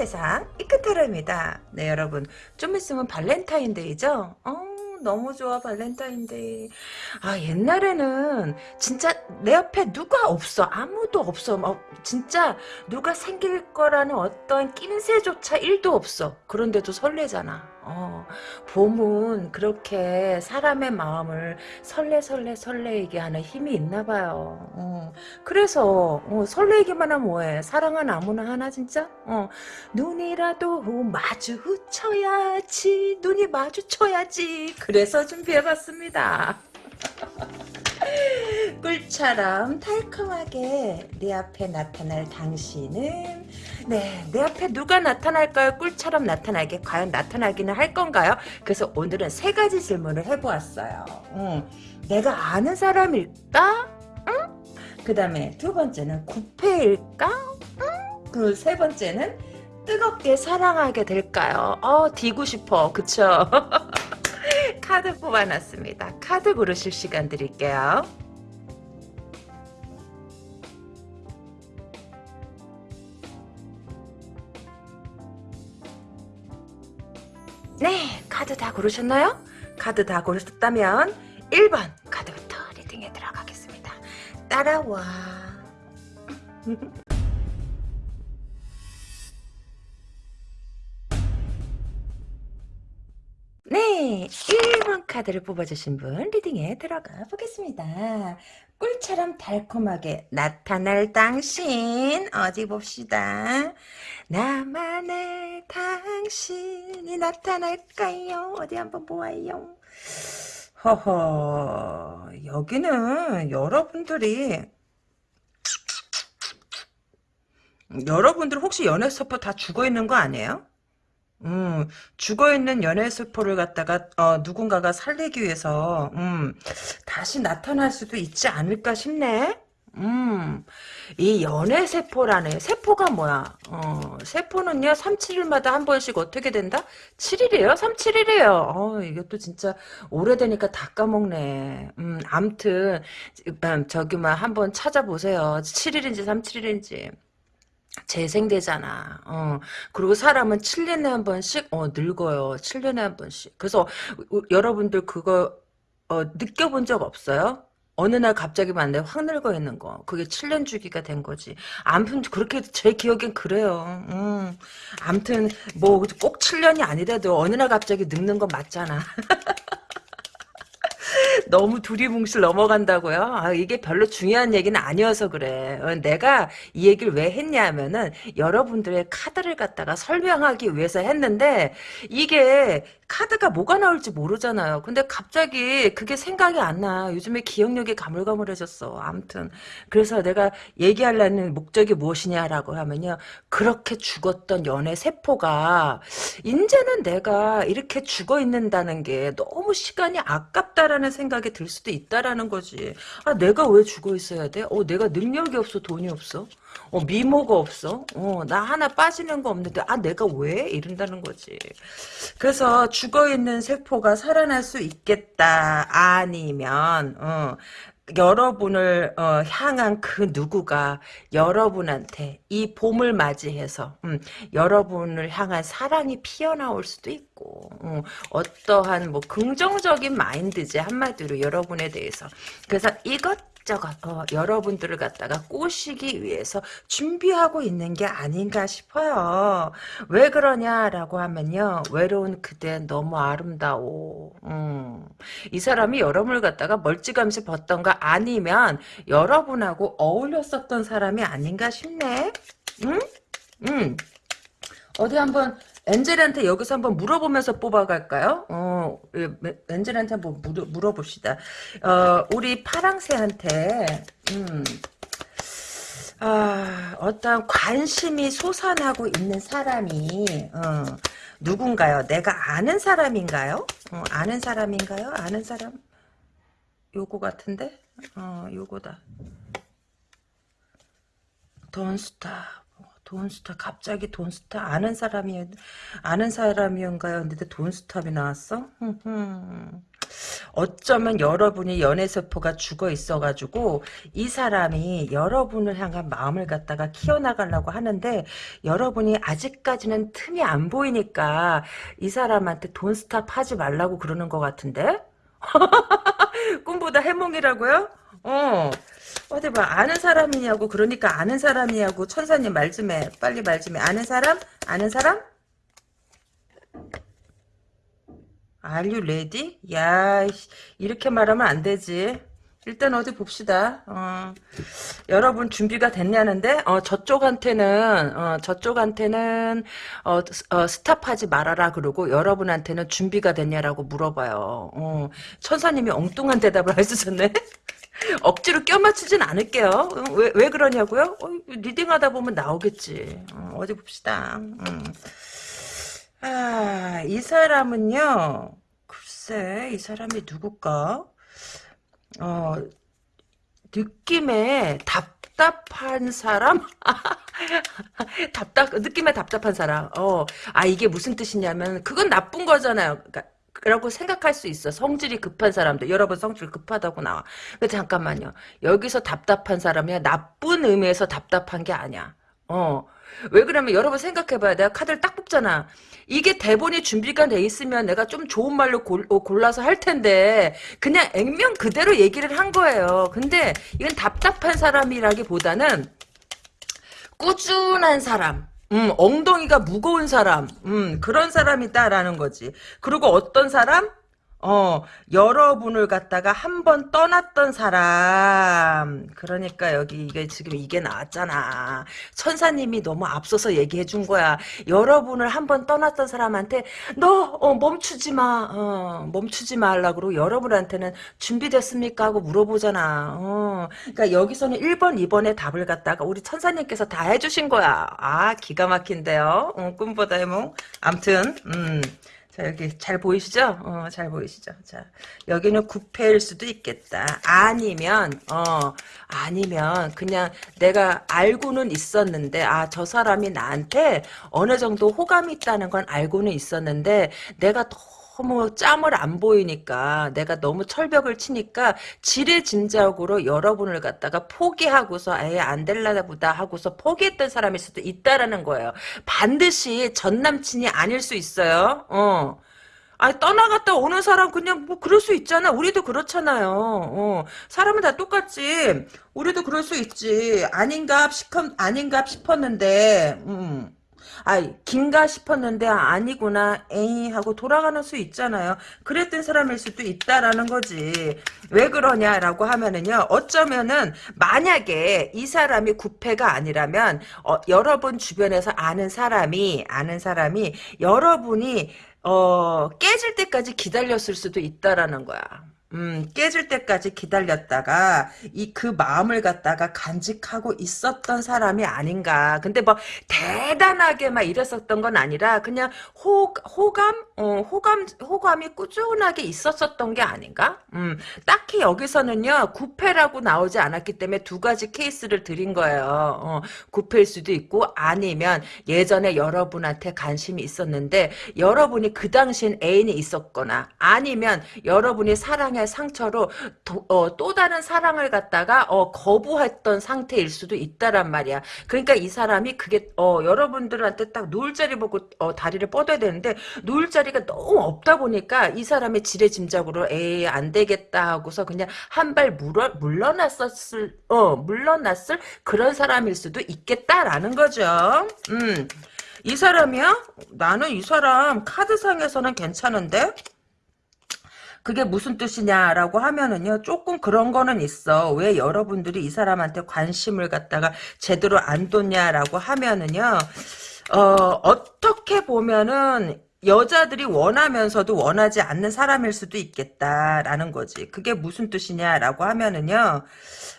세상 이끝하루입니다. 네 여러분. 좀 있으면 발렌타인데이죠? 어 너무 좋아 발렌타인데이. 아 옛날에는 진짜 내 옆에 누가 없어. 아무도 없어. 막 진짜 누가 생길 거라는 어떤 낌새조차 1도 없어. 그런데도 설레잖아 어, 봄은 그렇게 사람의 마음을 설레 설레 설레이게 하는 힘이 있나 봐요. 어, 그래서 어, 설레기만 하면 뭐해? 사랑은 아무나 하나 진짜? 어, 눈이라도 마주쳐야지. 눈이 마주쳐야지. 그래서 준비해봤습니다. 꿀처럼 달콤하게 내 앞에 나타날 당신은 네, 내 앞에 누가 나타날까요? 꿀처럼 나타나게 과연 나타나기는 할 건가요? 그래서 오늘은 세 가지 질문을 해보았어요. 음, 내가 아는 사람일까? 응? 그 다음에 두 번째는 구패일까? 응? 그세 번째는 뜨겁게 사랑하게 될까요? 어, 디고 싶어. 그쵸? 카드 뽑아놨습니다. 카드 고르실 시간 드릴게요. 네, 카드 다 고르셨나요? 카드 다 고르셨다면 1번 카드부터 리딩에 들어가겠습니다. 따라와. 네, 1번 카드를 뽑아주신 분 리딩에 들어가 보겠습니다. 꿀처럼 달콤하게 나타날 당신 어디 봅시다. 나만의 당신이 나타날까요? 어디 한번 보아요. 허허 여기는 여러분들이 여러분들 혹시 연애 서포 다 죽어있는 거 아니에요? 음, 죽어있는 연애 세포를 갖다가 어, 누군가가 살리기 위해서 음, 다시 나타날 수도 있지 않을까 싶네. 음, 이 연애 세포라네. 세포가 뭐야? 어, 세포는요, 3, 7일마다 한 번씩 어떻게 된다? 7일이에요? 3, 7일이에요. 어, 이것도 진짜 오래되니까 다 까먹네. 음, 암튼, 음, 저기, 막, 한번 찾아보세요. 7일인지 3, 7일인지. 재생되잖아. 어. 그리고 사람은 7년에 한 번씩 어, 늙어요. 7년에 한 번씩. 그래서 우, 여러분들 그거 어, 느껴본 적 없어요? 어느 날 갑자기 만나요. 확 늙어 있는 거. 그게 7년 주기가 된 거지. 암튼 그렇게 제 기억엔 그래요. 음. 암튼 뭐 꼭 7년이 아니라도 어느 날 갑자기 늙는 건 맞잖아. 너무 두리뭉실 넘어간다고요? 아, 이게 별로 중요한 얘기는 아니어서 그래. 어, 내가 이 얘기를 왜 했냐면은 여러분들의 카드를 갖다가 설명하기 위해서 했는데 이게 카드가 뭐가 나올지 모르잖아요. 근데 갑자기 그게 생각이 안 나. 요즘에 기억력이 가물가물해졌어. 아무튼 그래서 내가 얘기하려는 목적이 무엇이냐라고 하면요. 그렇게 죽었던 연애 세포가 이제는 내가 이렇게 죽어 있는다는 게 너무 시간이 아깝다라는 생각이 들 수도 있다라는 거지. 아 내가 왜 죽어 있어야 돼? 어 내가 능력이 없어 돈이 없어? 어 미모가 없어? 어 나 하나 빠지는 거 없는데 아 내가 왜 이런다는 거지. 그래서 죽어 있는 세포가 살아날 수 있겠다. 아니면 어, 여러분을 어, 향한 그 누구가 여러분한테 이 봄을 맞이해서 음, 여러분을 향한 사랑이 피어나올 수도 있고 음, 어떠한 뭐 긍정적인 마인드지 한마디로 여러분에 대해서. 그래서 이것 저것 어, 여러분들을 갖다가 꼬시기 위해서 준비하고 있는 게 아닌가 싶어요. 왜 그러냐라고 하면요. 외로운 그대 너무 아름다워. 음. 이 사람이 여러분을 갖다가 멀찌감치 봤던가 아니면 여러분하고 어울렸었던 사람이 아닌가 싶네. 응? 응. 어디 한번 엔젤한테 여기서 한번 물어보면서 뽑아갈까요? 어, 예, 엔젤한테 한번 물어, 물어봅시다. 어, 우리 파랑새한테, 음, 아, 어떤 관심이 솟아나고 있는 사람이, 어, 누군가요? 내가 아는 사람인가요? 어, 아는 사람인가요? 아는 사람? 요거 같은데? 어, 요거다. 돈스타. 돈스타 갑자기 돈스타 아는 사람이 아는 사람이었가요? 근데 돈스탑이 나왔어? 어쩌면 여러분이 연애세포가 죽어 있어가지고 이 사람이 여러분을 향한 마음을 갖다가 키워나가려고 하는데 여러분이 아직까지는 틈이 안 보이니까 이 사람한테 돈 스탑 하지 말라고 그러는 것 같은데? 꿈보다 해몽이라고요? 어. 어디 봐 아는 사람이냐고 그러니까 아는 사람이냐고 천사님 말 좀 해. 빨리 말 좀 해. 아는 사람? 아는 사람? You ready? 야 이렇게 말하면 안 되지. 일단 어디 봅시다. 어, 여러분 준비가 됐냐는데? 어, 저쪽한테는 어, 저쪽한테는 어, 어, 스탑하지 말아라 그러고 여러분한테는 준비가 됐냐라고 물어봐요. 어, 천사님이 엉뚱한 대답을 해주셨네 억지로 껴맞추진 않을게요. 어, 왜, 왜 그러냐고요? 어, 리딩하다 보면 나오겠지. 어, 디 봅시다. 음. 아, 이 사람은요, 글쎄, 이 사람이 누굴까? 어, 느낌에 답답한 사람? 답답, 느낌에 답답한 사람. 어, 아, 이게 무슨 뜻이냐면, 그건 나쁜 거잖아요. 그러니까 라고 생각할 수 있어. 성질이 급한 사람들. 여러분 성질 급하다고 나와. 근데 잠깐만요. 여기서 답답한 사람이야. 나쁜 의미에서 답답한 게 아니야. 어. 왜 그러면 여러분 생각해봐요. 내가 카드를 딱 뽑잖아. 이게 대본이 준비가 돼 있으면 내가 좀 좋은 말로 골, 어, 골라서 할 텐데 그냥 액면 그대로 얘기를 한 거예요. 근데 이건 답답한 사람이라기보다는 꾸준한 사람. 음, 엉덩이가 무거운 사람, 음, 그런 사람이다라는 거지. 그리고 어떤 사람? 어, 여러분을 갖다가 한 번 떠났던 사람. 그러니까 여기 이게 지금 이게 나왔잖아. 천사님이 너무 앞서서 얘기해 준 거야. 여러분을 한 번 떠났던 사람한테 너 어, 멈추지 마. 어, 멈추지 말라 그러고 여러분한테는 준비됐습니까 하고 물어보잖아. 어. 그러니까 여기서는 1번, 2번의 답을 갖다가 우리 천사님께서 다 해 주신 거야. 아, 기가 막힌데요. 어, 꿈보다 해몽. 암튼 음. 자, 여기 잘 보이시죠? 어, 잘 보이시죠? 자, 여기는 구패일 수도 있겠다. 아니면, 어, 아니면, 그냥 내가 알고는 있었는데, 아, 저 사람이 나한테 어느 정도 호감이 있다는 건 알고는 있었는데, 내가 너무 짬을 안 보이니까 내가 너무 철벽을 치니까 지레짐작으로 여러분을 갖다가 포기하고서 아예 안 될라다 보다 하고서 포기했던 사람일 수도 있다라는 거예요. 반드시 전 남친이 아닐 수 있어요. 어. 아 떠나갔다 오는 사람 그냥 뭐 그럴 수 있잖아. 우리도 그렇잖아요. 어. 사람은 다 똑같지. 우리도 그럴 수 있지. 아닌가 싶었 아닌가 싶었는데. 음. 아, 긴가 싶었는데 아니구나. 에이 하고 돌아가는 수 있잖아요. 그랬던 사람일 수도 있다라는 거지. 왜 그러냐라고 하면은요. 어쩌면은 만약에 이 사람이 구패가 아니라면 어, 여러분 주변에서 아는 사람이 아는 사람이 여러분이 어, 깨질 때까지 기다렸을 수도 있다라는 거야. 음, 깨질 때까지 기다렸다가 이 그 마음을 갖다가 간직하고 있었던 사람이 아닌가. 근데 뭐 대단하게 막 이랬었던 건 아니라 그냥 호 호감 어, 호감 호감이 꾸준하게 있었었던 게 아닌가? 음, 딱히 여기서는요 구패라고 나오지 않았기 때문에 두 가지 케이스를 드린 거예요. 어, 구패일 수도 있고 아니면 예전에 여러분한테 관심이 있었는데 여러분이 그 당시엔 애인이 있었거나 아니면 여러분이 사랑에 사랑의 상처로 도, 어, 또 다른 사랑을 갖다가 어, 거부했던 상태일 수도 있다란 말이야. 그러니까 이 사람이 그게 어, 여러분들한테 딱 누울 자리 보고 어, 다리를 뻗어야 되는데 누울 자리가 너무 없다 보니까 이 사람의 지레짐작으로 에이 안 되겠다 하고서 그냥 한발 물러났었을 어 물러났을 그런 사람일 수도 있겠다라는 거죠. 음. 이 사람이야? 나는 이 사람 카드상에서는 괜찮은데? 그게 무슨 뜻이냐라고 하면은요 조금 그런 거는 있어 왜 여러분들이 이 사람한테 관심을 갖다가 제대로 안 뒀냐라고 하면은요 어 어떻게 보면은 여자들이 원하면서도 원하지 않는 사람일 수도 있겠다라는 거지. 그게 무슨 뜻이냐라고 하면은요,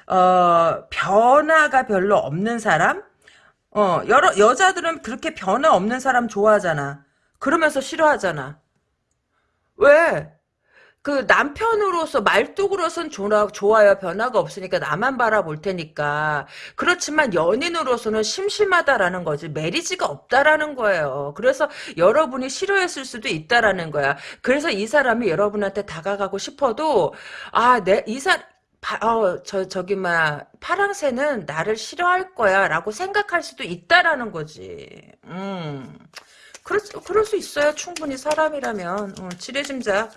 어, 변화가 별로 없는 사람? 어, 여러, 여자들은 그렇게 변화 없는 사람 좋아하잖아. 그러면서 싫어하잖아. 왜? 그 남편으로서 말뚝으로선 좋아, 좋아요. 변화가 없으니까 나만 바라볼 테니까. 그렇지만 연인으로서는 심심하다라는 거지. 메리지가 없다라는 거예요. 그래서 여러분이 싫어했을 수도 있다라는 거야. 그래서 이 사람이 여러분한테 다가가고 싶어도 아, 내 이사 어, 저, 저기, 막, 파랑새는 나를 싫어할 거야, 라고 생각할 수도 있다라는 거지. 음. 그럴, 수- 그럴 수 있어요. 충분히 사람이라면. 어, 지레짐작.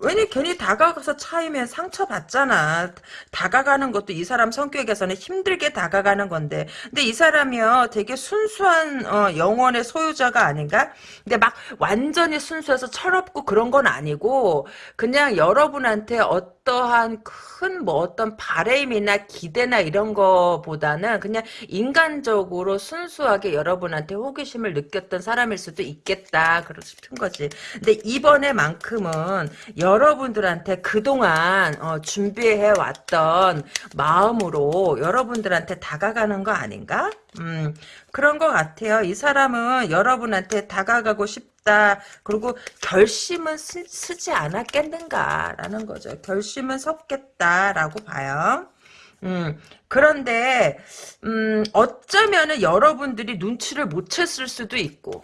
왜냐 괜히 다가가서 차이면 상처받잖아. 다가가는 것도 이 사람 성격에서는 힘들게 다가가는 건데. 근데 이 사람이요 되게 순수한 어, 영혼의 소유자가 아닌가? 근데 막 완전히 순수해서 철없고 그런 건 아니고 그냥 여러분한테 어 떠한 큰 뭐 어떤 바램이나 기대나 이런 거보다는 그냥 인간적으로 순수하게 여러분한테 호기심을 느꼈던 사람일 수도 있겠다. 그러 싶은 거지. 근데 이번에만큼은 여러분들한테 그동안 어, 준비해 왔던 마음으로 여러분들한테 다가가는 거 아닌가? 음, 그런 것 같아요. 이 사람은 여러분한테 다가가고 싶 다. 그리고 결심은 쓰, 지 않았겠는가라는 거죠. 결심은 섰겠다라고 봐요. 음, 그런데, 음, 어쩌면은 여러분들이 눈치를 못 챘을 수도 있고,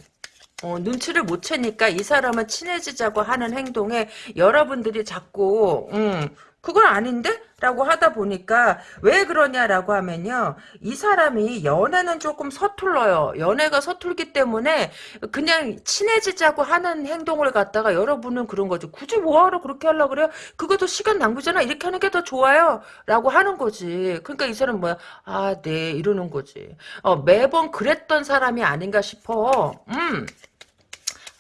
어, 눈치를 못 채니까 이 사람은 친해지자고 하는 행동에 여러분들이 자꾸 음, 그건 아닌데? 라고 하다 보니까 왜 그러냐라고 하면요. 이 사람이 연애는 조금 서툴러요. 연애가 서툴기 때문에 그냥 친해지자고 하는 행동을 갖다가 여러분은 그런 거죠. 굳이 뭐하러 그렇게 하려고 그래요? 그것도 시간 낭비잖아. 이렇게 하는 게 더 좋아요. 라고 하는 거지. 그러니까 이 사람 뭐야? 아, 네. 이러는 거지. 어, 매번 그랬던 사람이 아닌가 싶어. 음.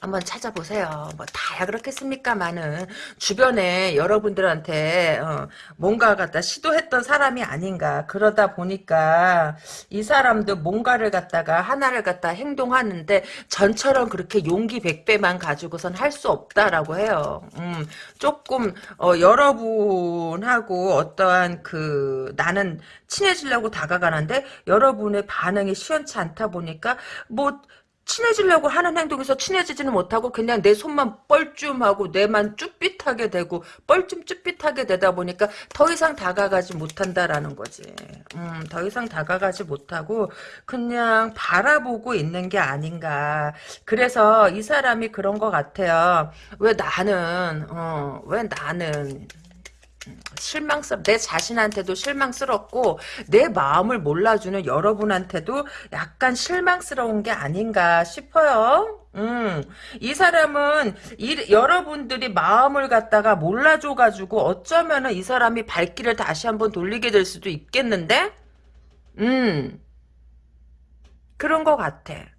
한번 찾아보세요. 뭐 다야 그렇겠습니까만은 주변에 여러분들한테 어, 뭔가 갖다 시도했던 사람이 아닌가 그러다 보니까 이 사람도 뭔가를 갖다가 하나를 갖다 행동하는데 전처럼 그렇게 용기 백배만 가지고선 할 수 없다라고 해요. 음, 조금 어, 여러분하고 어떠한 그 나는 친해지려고 다가가는데 여러분의 반응이 시원치 않다 보니까 뭐 친해지려고 하는 행동에서 친해지지는 못하고 그냥 내 손만 뻘쭘하고 뇌만 쭈삣하게 되고 뻘쭘 쭈삣하게 되다 보니까 더 이상 다가가지 못한다라는 거지. 음, 더 이상 다가가지 못하고 그냥 바라보고 있는 게 아닌가. 그래서 이 사람이 그런 것 같아요. 왜 나는 어, 왜 나는 실망스럽 내 자신한테도 실망스럽고 내 마음을 몰라주는 여러분한테도 약간 실망스러운 게 아닌가 싶어요. 음, 이 사람은 이, 여러분들이 마음을 갖다가 몰라줘가지고 어쩌면은 이 사람이 발길을 다시 한번 돌리게 될 수도 있겠는데, 음, 그런 것 같아.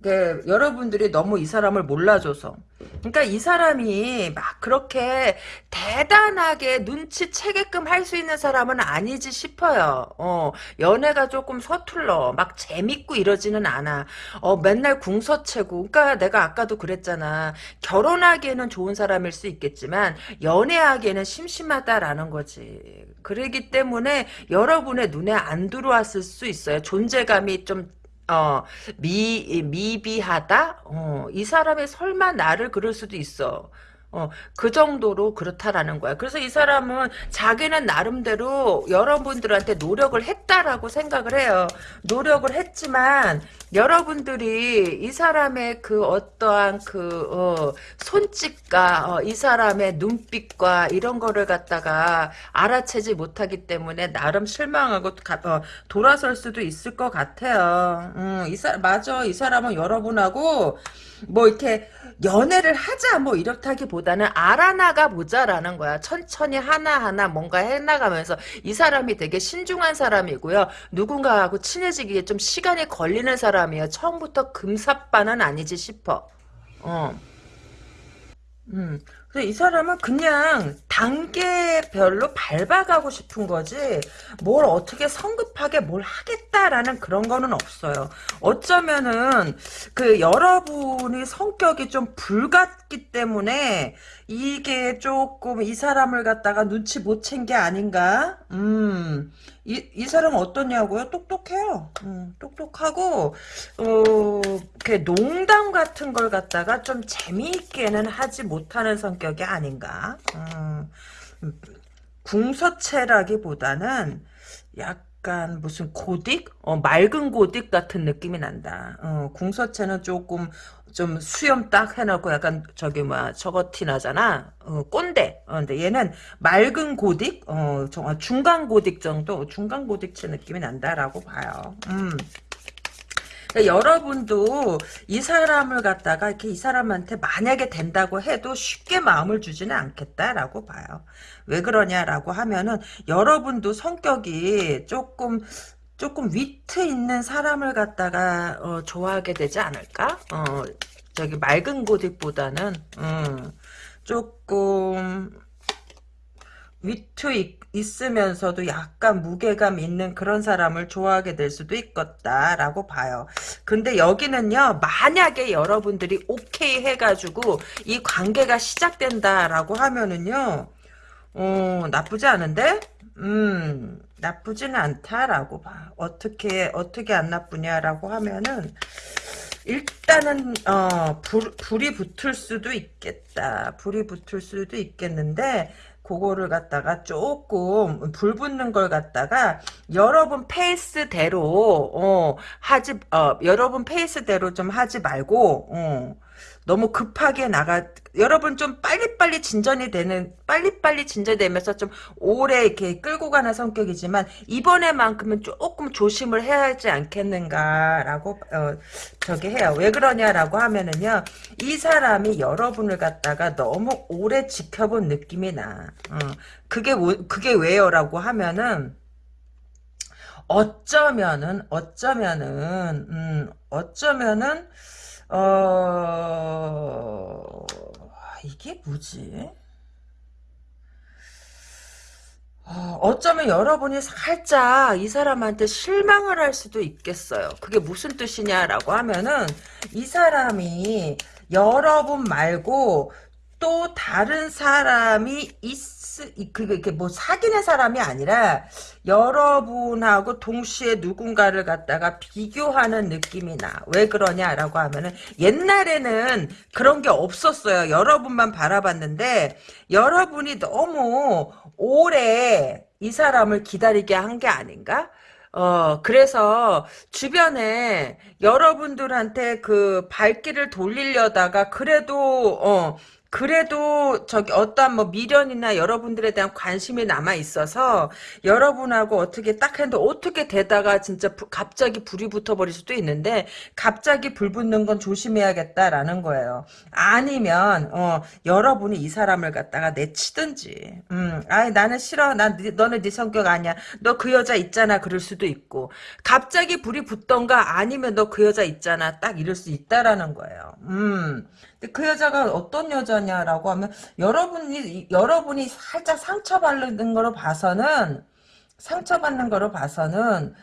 네, 여러분들이 너무 이 사람을 몰라줘서. 그러니까 이 사람이 막 그렇게 대단하게 눈치채게끔 할 수 있는 사람은 아니지 싶어요. 어, 연애가 조금 서툴러. 막 재밌고 이러지는 않아. 어, 맨날 궁서채고. 그러니까 내가 아까도 그랬잖아. 결혼하기에는 좋은 사람일 수 있겠지만 연애하기에는 심심하다라는 거지. 그러기 때문에 여러분의 눈에 안 들어왔을 수 있어요. 존재감이 좀 어, 미, 미비하다? 어, 이 사람이 설마 나를 그럴 수도 있어. 어, 그 정도로 그렇다라는 거야. 그래서 이 사람은 자기는 나름대로 여러분들한테 노력을 했다라고 생각을 해요. 노력을 했지만, 여러분들이 이 사람의 그 어떠한 그, 어, 손짓과, 어, 이 사람의 눈빛과 이런 거를 갖다가 알아채지 못하기 때문에 나름 실망하고 가, 어, 돌아설 수도 있을 것 같아요. 음, 이 사, 맞아. 이 사람은 여러분하고, 뭐 이렇게 연애를 하자 뭐 이렇다기보다는 알아나가 보자라는 거야. 천천히 하나하나 뭔가 해나가면서 이 사람이 되게 신중한 사람이고요. 누군가하고 친해지기에 좀 시간이 걸리는 사람이에요. 처음부터 금사빠는 아니지 싶어. 어. 음. 그래서 이 사람은 그냥 단계별로 밟아가고 싶은 거지 뭘 어떻게 성급하게 뭘 하겠다라는 그런 거는 없어요. 어쩌면은 그 여러분이 성격이 좀 불같기 때문에 이게 조금 이 사람을 갖다가 눈치 못 챈 게 아닌가? 음. 이, 이 사람은 어떠냐고요? 똑똑해요. 음, 똑똑하고, 어, 그 농담 같은 걸 갖다가 좀 재미있게는 하지 못하는 성격. 성격이 아닌가. 음, 궁서체라기보다는 약간 무슨 고딕? 어, 맑은 고딕 같은 느낌이 난다. 어, 궁서체는 조금 좀 수염 딱 해놓고 약간 저기 뭐야 저거 티 나잖아. 어, 꼰대. 어, 근데 얘는 맑은 고딕? 어, 정말 중간 고딕 정도? 중간 고딕체 느낌이 난다라고 봐요. 음. 그러니까 여러분도 이 사람을 갖다가 이렇게 이 사람한테 만약에 된다고 해도 쉽게 마음을 주지는 않겠다라고 봐요. 왜 그러냐라고 하면은 여러분도 성격이 조금 조금 위트 있는 사람을 갖다가 어, 좋아하게 되지 않을까? 어, 저기 맑은 고딕보다는 음, 조금 위트 있, 있으면서도 약간 무게감 있는 그런 사람을 좋아하게 될 수도 있겠다라고 봐요. 근데 여기는요, 만약에 여러분들이 오케이 해가지고 이 관계가 시작된다라고 하면은요, 어, 나쁘지 않은데? 음, 나쁘지는 않다라고 봐. 어떻게, 어떻게 안 나쁘냐라고 하면은, 일단은 어 불, 불이 붙을 수도 있겠다. 불이 붙을 수도 있겠는데 그거를 갖다가 조금 불 붙는 걸 갖다가 여러분 페이스대로 어 하지 어 여러분 페이스대로 좀 하지 말고 어 너무 급하게 나가 여러분 좀 빨리빨리 진전이 되는 빨리빨리 진전되면서 좀 오래 이렇게 끌고 가는 성격이지만 이번에만큼은 조금 조심을 해야 하지 않겠는가라고 어, 저기 해요. 왜 그러냐라고 하면은요. 이 사람이 여러분을 갖다가 너무 오래 지켜본 느낌이 나. 어, 그게 그게 왜요라고 하면은 어쩌면은 어쩌면은 음, 어쩌면은 어, 이게 뭐지? 어, 어쩌면 여러분이 살짝 이 사람한테 실망을 할 수도 있겠어요. 그게 무슨 뜻이냐라고 하면은 이 사람이 여러분 말고 또 다른 사람이 있, 그게 이렇게 뭐 사귀는 사람이 아니라 여러분하고 동시에 누군가를 갖다가 비교하는 느낌이 나. 왜 그러냐라고 하면은 옛날에는 그런 게 없었어요. 여러분만 바라봤는데 여러분이 너무 오래 이 사람을 기다리게 한 게 아닌가? 어, 그래서 주변에 여러분들한테 그 발길을 돌리려다가 그래도, 어, 그래도 저기 어떠한 뭐 미련이나 여러분들에 대한 관심이 남아 있어서 여러분하고 어떻게 딱 했는데 어떻게 되다가 진짜 부, 갑자기 불이 붙어버릴 수도 있는데 갑자기 불 붙는 건 조심해야겠다라는 거예요. 아니면 어 여러분이 이 사람을 갖다가 내치든지 음 아이 나는 싫어. 난 너는 네 성격 아니야. 너 그 여자 있잖아. 그럴 수도 있고. 갑자기 불이 붙던가 아니면 너 그 여자 있잖아. 딱 이럴 수 있다라는 거예요. 음 근데 그 여자가 어떤 여자냐라고 하면 여러분이 여러분이 살짝 상처받는 거로 봐서는 상처받는 거로 봐서는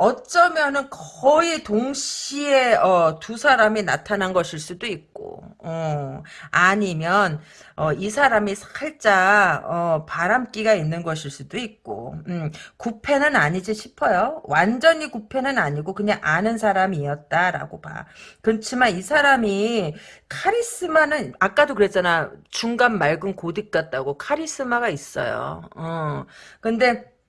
어쩌면은 거의 동시에 어, 두 사람이 나타난 것일 수도 있고 어, 아니면 어, 이 사람이 살짝 어, 바람기가 있는 것일 수도 있고 음, 구패는 아니지 싶어요. 완전히 구패는 아니고 그냥 아는 사람이었다라고 봐. 그렇지만 이 사람이 카리스마는 아까도 그랬잖아. 중간 맑은 고딕 같다고 카리스마가 있어요. 어. 근데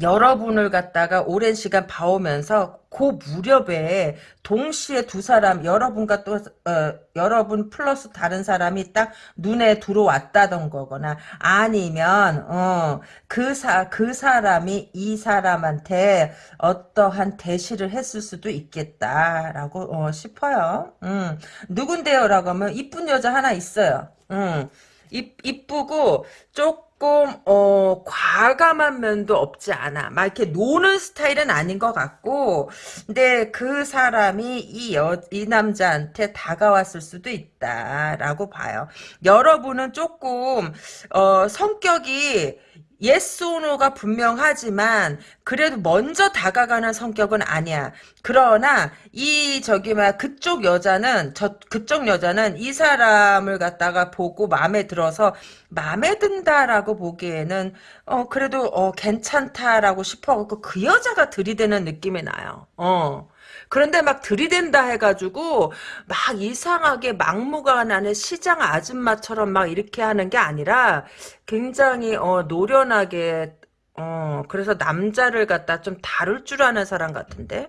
여러분을 갖다가 오랜 시간 봐오면서 그 무렵에 동시에 두 사람 여러분과 또 어, 여러분 플러스 다른 사람이 딱 눈에 들어왔다던 거거나 아니면 어, 그사 그 사람이 이 사람한테 어떠한 대시를 했을 수도 있겠다라고 어, 싶어요. 음, 누군데요라고 하면 이쁜 여자 하나 있어요. 음, 이, 이쁘고 쪽 조금 어 과감한 면도 없지 않아. 막 이렇게 노는 스타일은 아닌 것 같고, 근데 그 사람이 이 여, 이 남자한테 다가왔을 수도 있다라고 봐요. 여러분은 조금 어 성격이 yes or no가 분명하지만 그래도 먼저 다가가는 성격은 아니야. 그러나 이 저기 막 그쪽 여자는 저 그쪽 여자는 이 사람을 갖다가 보고 마음에 들어서 마음에 든다라고 보기에는 어 그래도 어 괜찮다라고 싶어 갖고 그 여자가 들이대는 느낌이 나요. 어. 그런데 막 들이댄다 해가지고 막 이상하게 막무가내는 시장 아줌마처럼 막 이렇게 하는 게 아니라 굉장히 어, 노련하게 어, 그래서 남자를 갖다 좀 다룰 줄 아는 사람 같은데?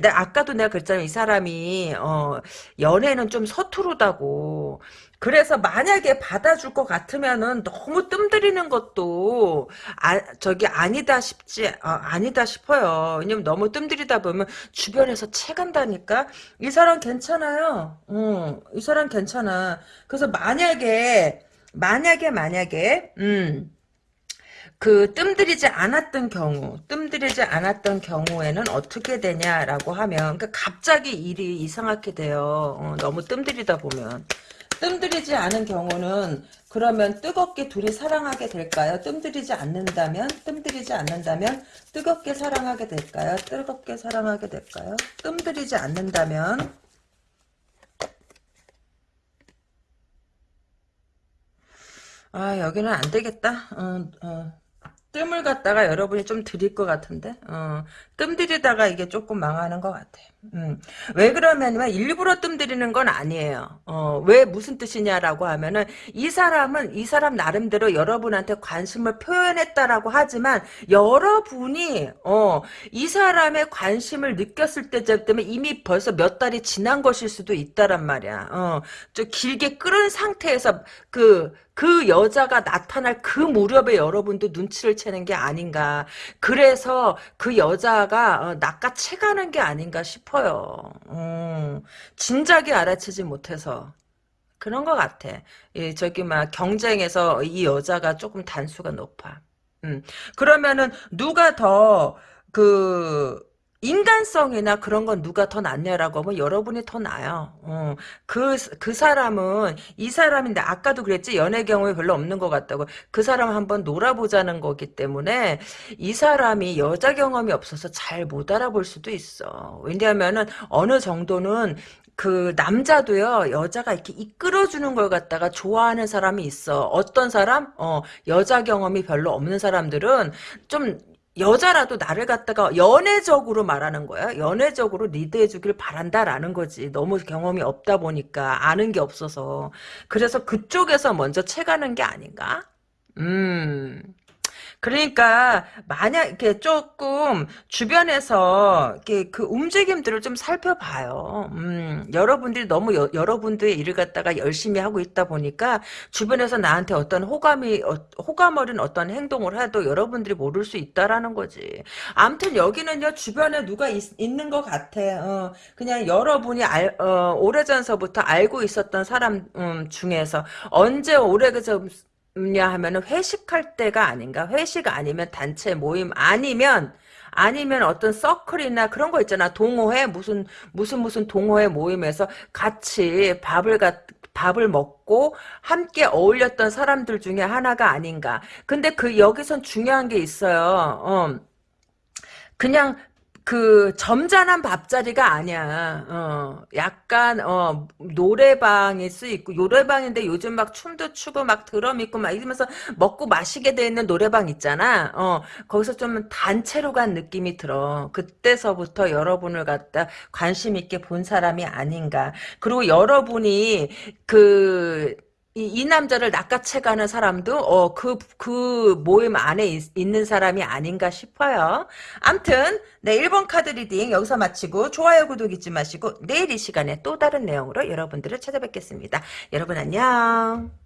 내 아까도 내가 그랬잖아. 이 사람이, 어, 연애는 좀 서투르다고. 그래서 만약에 받아줄 것 같으면은 너무 뜸들이는 것도, 아, 저기 아니다 싶지, 아, 아니다 싶어요. 왜냐면 너무 뜸들이다 보면 주변에서 채간다니까? 이 사람 괜찮아요. 어, 이 사람 괜찮아. 그래서 만약에, 만약에, 만약에, 음, 그 뜸들이지 않았던 경우, 뜸들이지 않았던 경우에는 어떻게 되냐라고 하면, 그 갑자기 일이 이상하게 돼요. 어, 너무 뜸들이다 보면. 뜸들이지 않은 경우는 그러면 뜨겁게 둘이 사랑하게 될까요? 뜸들이지 않는다면, 뜸들이지 않는다면 뜨겁게 사랑하게 될까요? 뜨겁게 사랑하게 될까요? 뜸들이지 않는다면 아 여기는 안 되겠다. 어, 어. 뜸을 갖다가 여러분이 좀 들일 것 같은데? 어, 뜸 들이다가 이게 조금 망하는 것 같아 음. 왜 그러냐면 일부러 뜸 들이는 건 아니에요 어, 왜 무슨 뜻이냐라고 하면은 이 사람은 이 사람 나름대로 여러분한테 관심을 표현했다라고 하지만 여러분이 어, 이 사람의 관심을 느꼈을 때쯤 이미 벌써 몇 달이 지난 것일 수도 있다란 말이야 어, 좀 길게 끓은 상태에서 그그 여자가 나타날 그 무렵에 여러분도 눈치를 채는 게 아닌가. 그래서 그 여자 가 어, 낚아채가는 게 아닌가 싶어요. 음, 진작에 알아채지 못해서. 그런 것 같아. 예, 저기 막 경쟁에서 이 여자가 조금 단수가 높아. 음, 그러면은 누가 더그 인간성이나 그런 건 누가 더 낫냐라고 하면 여러분이 더 나아요. 어, 그, 그 사람은 이 사람인데 아까도 그랬지 연애 경험이 별로 없는 것 같다고 그 사람 한번 놀아보자는 거기 때문에 이 사람이 여자 경험이 없어서 잘 못 알아볼 수도 있어. 왜냐하면은 어느 정도는 그 남자도요 여자가 이렇게 이끌어주는 걸 갖다가 좋아하는 사람이 있어 어떤 사람 어 여자 경험이 별로 없는 사람들은 좀 여자라도 나를 갖다가 연애적으로 말하는 거야. 연애적으로 리드해 주길 바란다라는 거지. 너무 경험이 없다 보니까 아는 게 없어서. 그래서 그쪽에서 먼저 채가는 게 아닌가? 음. 그러니까 만약 이렇게 조금 주변에서 이렇게 그 움직임들을 좀 살펴봐요. 음, 여러분들이 너무 여, 여러분들의 일을 갖다가 열심히 하고 있다 보니까 주변에서 나한테 어떤 호감이 어, 호감 어린 어떤 행동을 해도 여러분들이 모를 수 있다라는 거지. 아무튼 여기는요 주변에 누가 있, 는것 같아. 어, 그냥 여러분이 알, 어, 오래전서부터 알고 있었던 사람 음, 중에서 언제 오래전서 냐 하면은 회식할 때가 아닌가? 회식 아니면 단체 모임 아니면 아니면 어떤 서클이나 그런 거 있잖아. 동호회 무슨 무슨 무슨 동호회 모임에서 같이 밥을 가, 밥을 먹고 함께 어울렸던 사람들 중에 하나가 아닌가? 근데 그 여기선 중요한 게 있어요. 어. 그냥 그 점잖은 밥자리가 아니야. 어, 약간 어 노래방일 수 있고 노래방인데 요즘 막 춤도 추고 막 드럼 있고 막 이러면서 먹고 마시게 돼 있는 노래방 있잖아. 어 거기서 좀 단체로 간 느낌이 들어. 그때서부터 여러분을 갖다 관심 있게 본 사람이 아닌가. 그리고 여러분이 그 이, 이 남자를 낚아채가는 사람도 어그그 모임 안에 있, 는 사람이 아닌가 싶어요. 암튼 네 1번 카드 reading 여기서 마치고 좋아요 구독 잊지 마시고 내일 이 시간에 또 다른 내용으로 여러분들을 찾아뵙겠습니다. 여러분 안녕.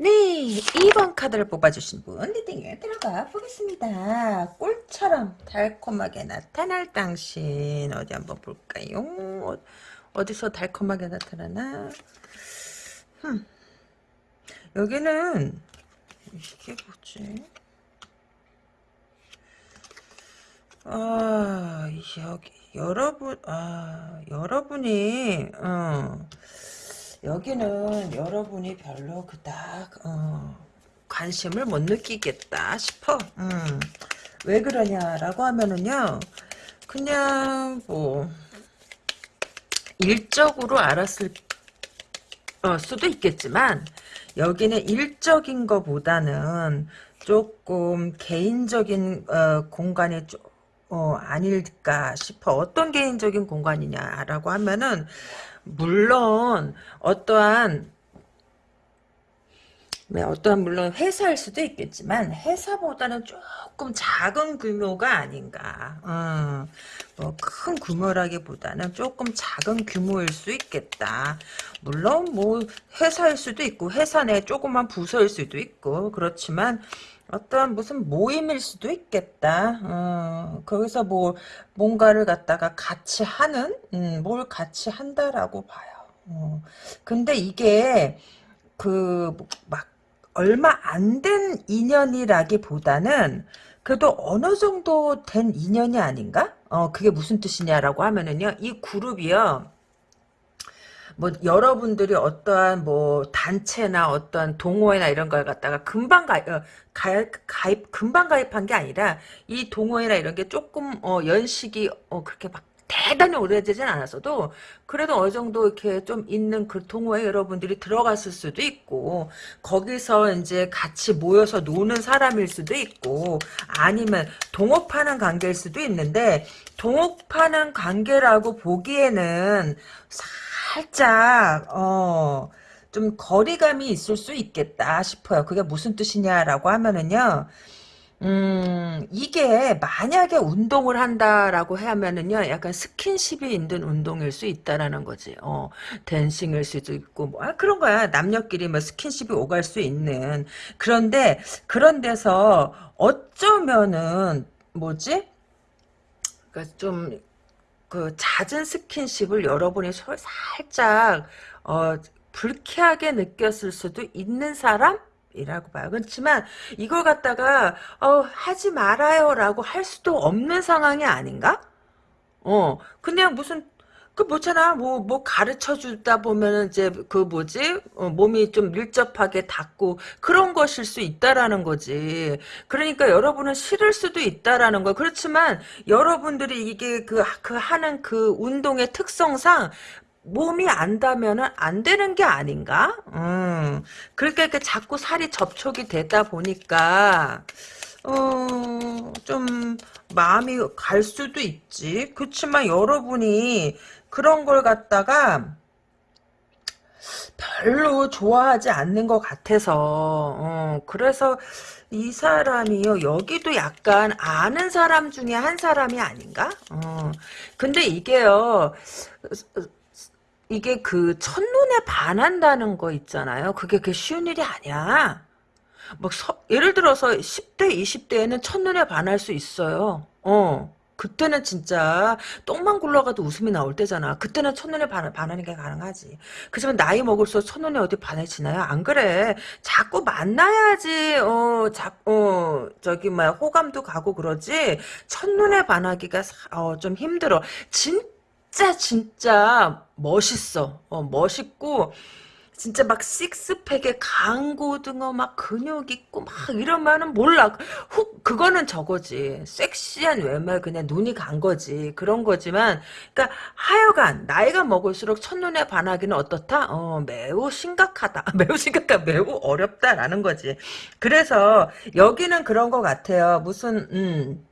네, 2번 카드를 뽑아주신 분 리딩에 들어가 보겠습니다. 꿀처럼 달콤하게 나타날 당신 어디 한번 볼까요? 어, 디서 달콤하게 나타나나? 흠. 여기는 이게 뭐지? 아, 여기 여러분 아, 여러분이 어 여기는 여러분이 별로 그닥 어, 관심을 못 느끼겠다 싶어. 음. 왜 그러냐라고 하면은요. 그냥 뭐 일적으로 알았을 어, 수도 있겠지만 여기는 일적인 것보다는 조금 개인적인 어, 공간이 좀 어, 아닐까 싶어. 어떤 개인적인 공간이냐라고 하면은 물론 어떠한 네, 어떠한 물론 회사일 수도 있겠지만 회사보다는 조금 작은 규모가 아닌가. 어, 뭐큰 규모라기보다는 조금 작은 규모일 수 있겠다. 물론 뭐 회사일 수도 있고 회사 내 조그만 부서일 수도 있고 그렇지만 어떤 무슨 모임일 수도 있겠다. 어, 거기서 뭐 뭔가를 갖다가 같이 하는, 음, 뭘 같이 한다라고 봐요. 어, 근데 이게 그 막 얼마 안 된 인연이라기보다는 그래도 어느 정도 된 인연이 아닌가? 어, 그게 무슨 뜻이냐라고 하면은요, 이 그룹이요. 뭐 여러분들이 어떠한 뭐 단체나 어떠한 동호회나 이런 걸 갖다가 금방 가입, 어, 가입, 가입 금방 가입한 게 아니라 이 동호회나 이런 게 조금 어, 연식이 어, 그렇게 막 대단히 오래되진 않았어도 그래도 어느 정도 이렇게 좀 있는 그 동호회 여러분들이 들어갔을 수도 있고 거기서 이제 같이 모여서 노는 사람일 수도 있고 아니면 동업하는 관계일 수도 있는데 동업하는 관계라고 보기에는 살짝 어. 좀 거리감이 있을 수 있겠다 싶어요. 그게 무슨 뜻이냐라고 하면은요. 음, 이게 만약에 운동을 한다라고 하면은요, 약간 스킨십이 있는 운동일 수 있다라는 거지. 어, 댄싱일 수도 있고, 뭐, 아, 그런 거야. 남녀끼리 뭐 스킨십이 오갈 수 있는. 그런데, 그런 데서 어쩌면은, 뭐지? 그니까 좀, 그, 잦은 스킨십을 여러분이 살짝, 어, 불쾌하게 느꼈을 수도 있는 사람? 이라고 봐요. 그렇지만 이걸 갖다가 어, 하지 말아요라고 할 수도 없는 상황이 아닌가? 어, 그냥 무슨 그 뭐잖아 뭐뭐 가르쳐 주다 보면은 이제 그 뭐지 어, 몸이 좀 밀접하게 닿고 그런 것일 수 있다라는 거지 그러니까 여러분은 싫을 수도 있다라는 거 그렇지만 여러분들이 이게 그, 그 하는 그 운동의 특성상 몸이 안다면은 안 되는 게 아닌가? 음. 그러니까 이렇게 자꾸 살이 접촉이 되다 보니까 어, 좀 마음이 갈 수도 있지. 그렇지만 여러분이 그런 걸 갖다가 별로 좋아하지 않는 것 같아서 어, 그래서 이 사람이요 여기도 약간 아는 사람 중에 한 사람이 아닌가? 어, 근데 이게요 이게 그 첫눈에 반한다는 거 있잖아요. 그게 그 쉬운 일이 아니야. 뭐 서, 예를 들어서 10대, 20대에는 첫눈에 반할 수 있어요. 어. 그때는 진짜 똥만 굴러가도 웃음이 나올 때잖아. 그때는 첫눈에 반, 반하는 게 가능하지. 그지만 나이 먹을수록 첫눈에 어디 반해지나요? 안 그래. 자꾸 만나야지. 어, 자, 어, 저기 뭐야 호감도 가고 그러지. 첫눈에 반하기가 어, 좀 힘들어. 진 진짜 진짜 멋있어. 어, 멋있고 진짜 막 식스팩에 강고등어 막 근육 있고 막 이러면은 몰라. 훅 그거는 저거지. 섹시한 외모 그냥 눈이 간 거지. 그런 거지만 그러니까 하여간 나이가 먹을수록 첫눈에 반하기는 어떻다? 어, 매우 심각하다. 매우 심각하다. 매우 어렵다라는 거지. 그래서 여기는 그런 것 같아요. 무슨 음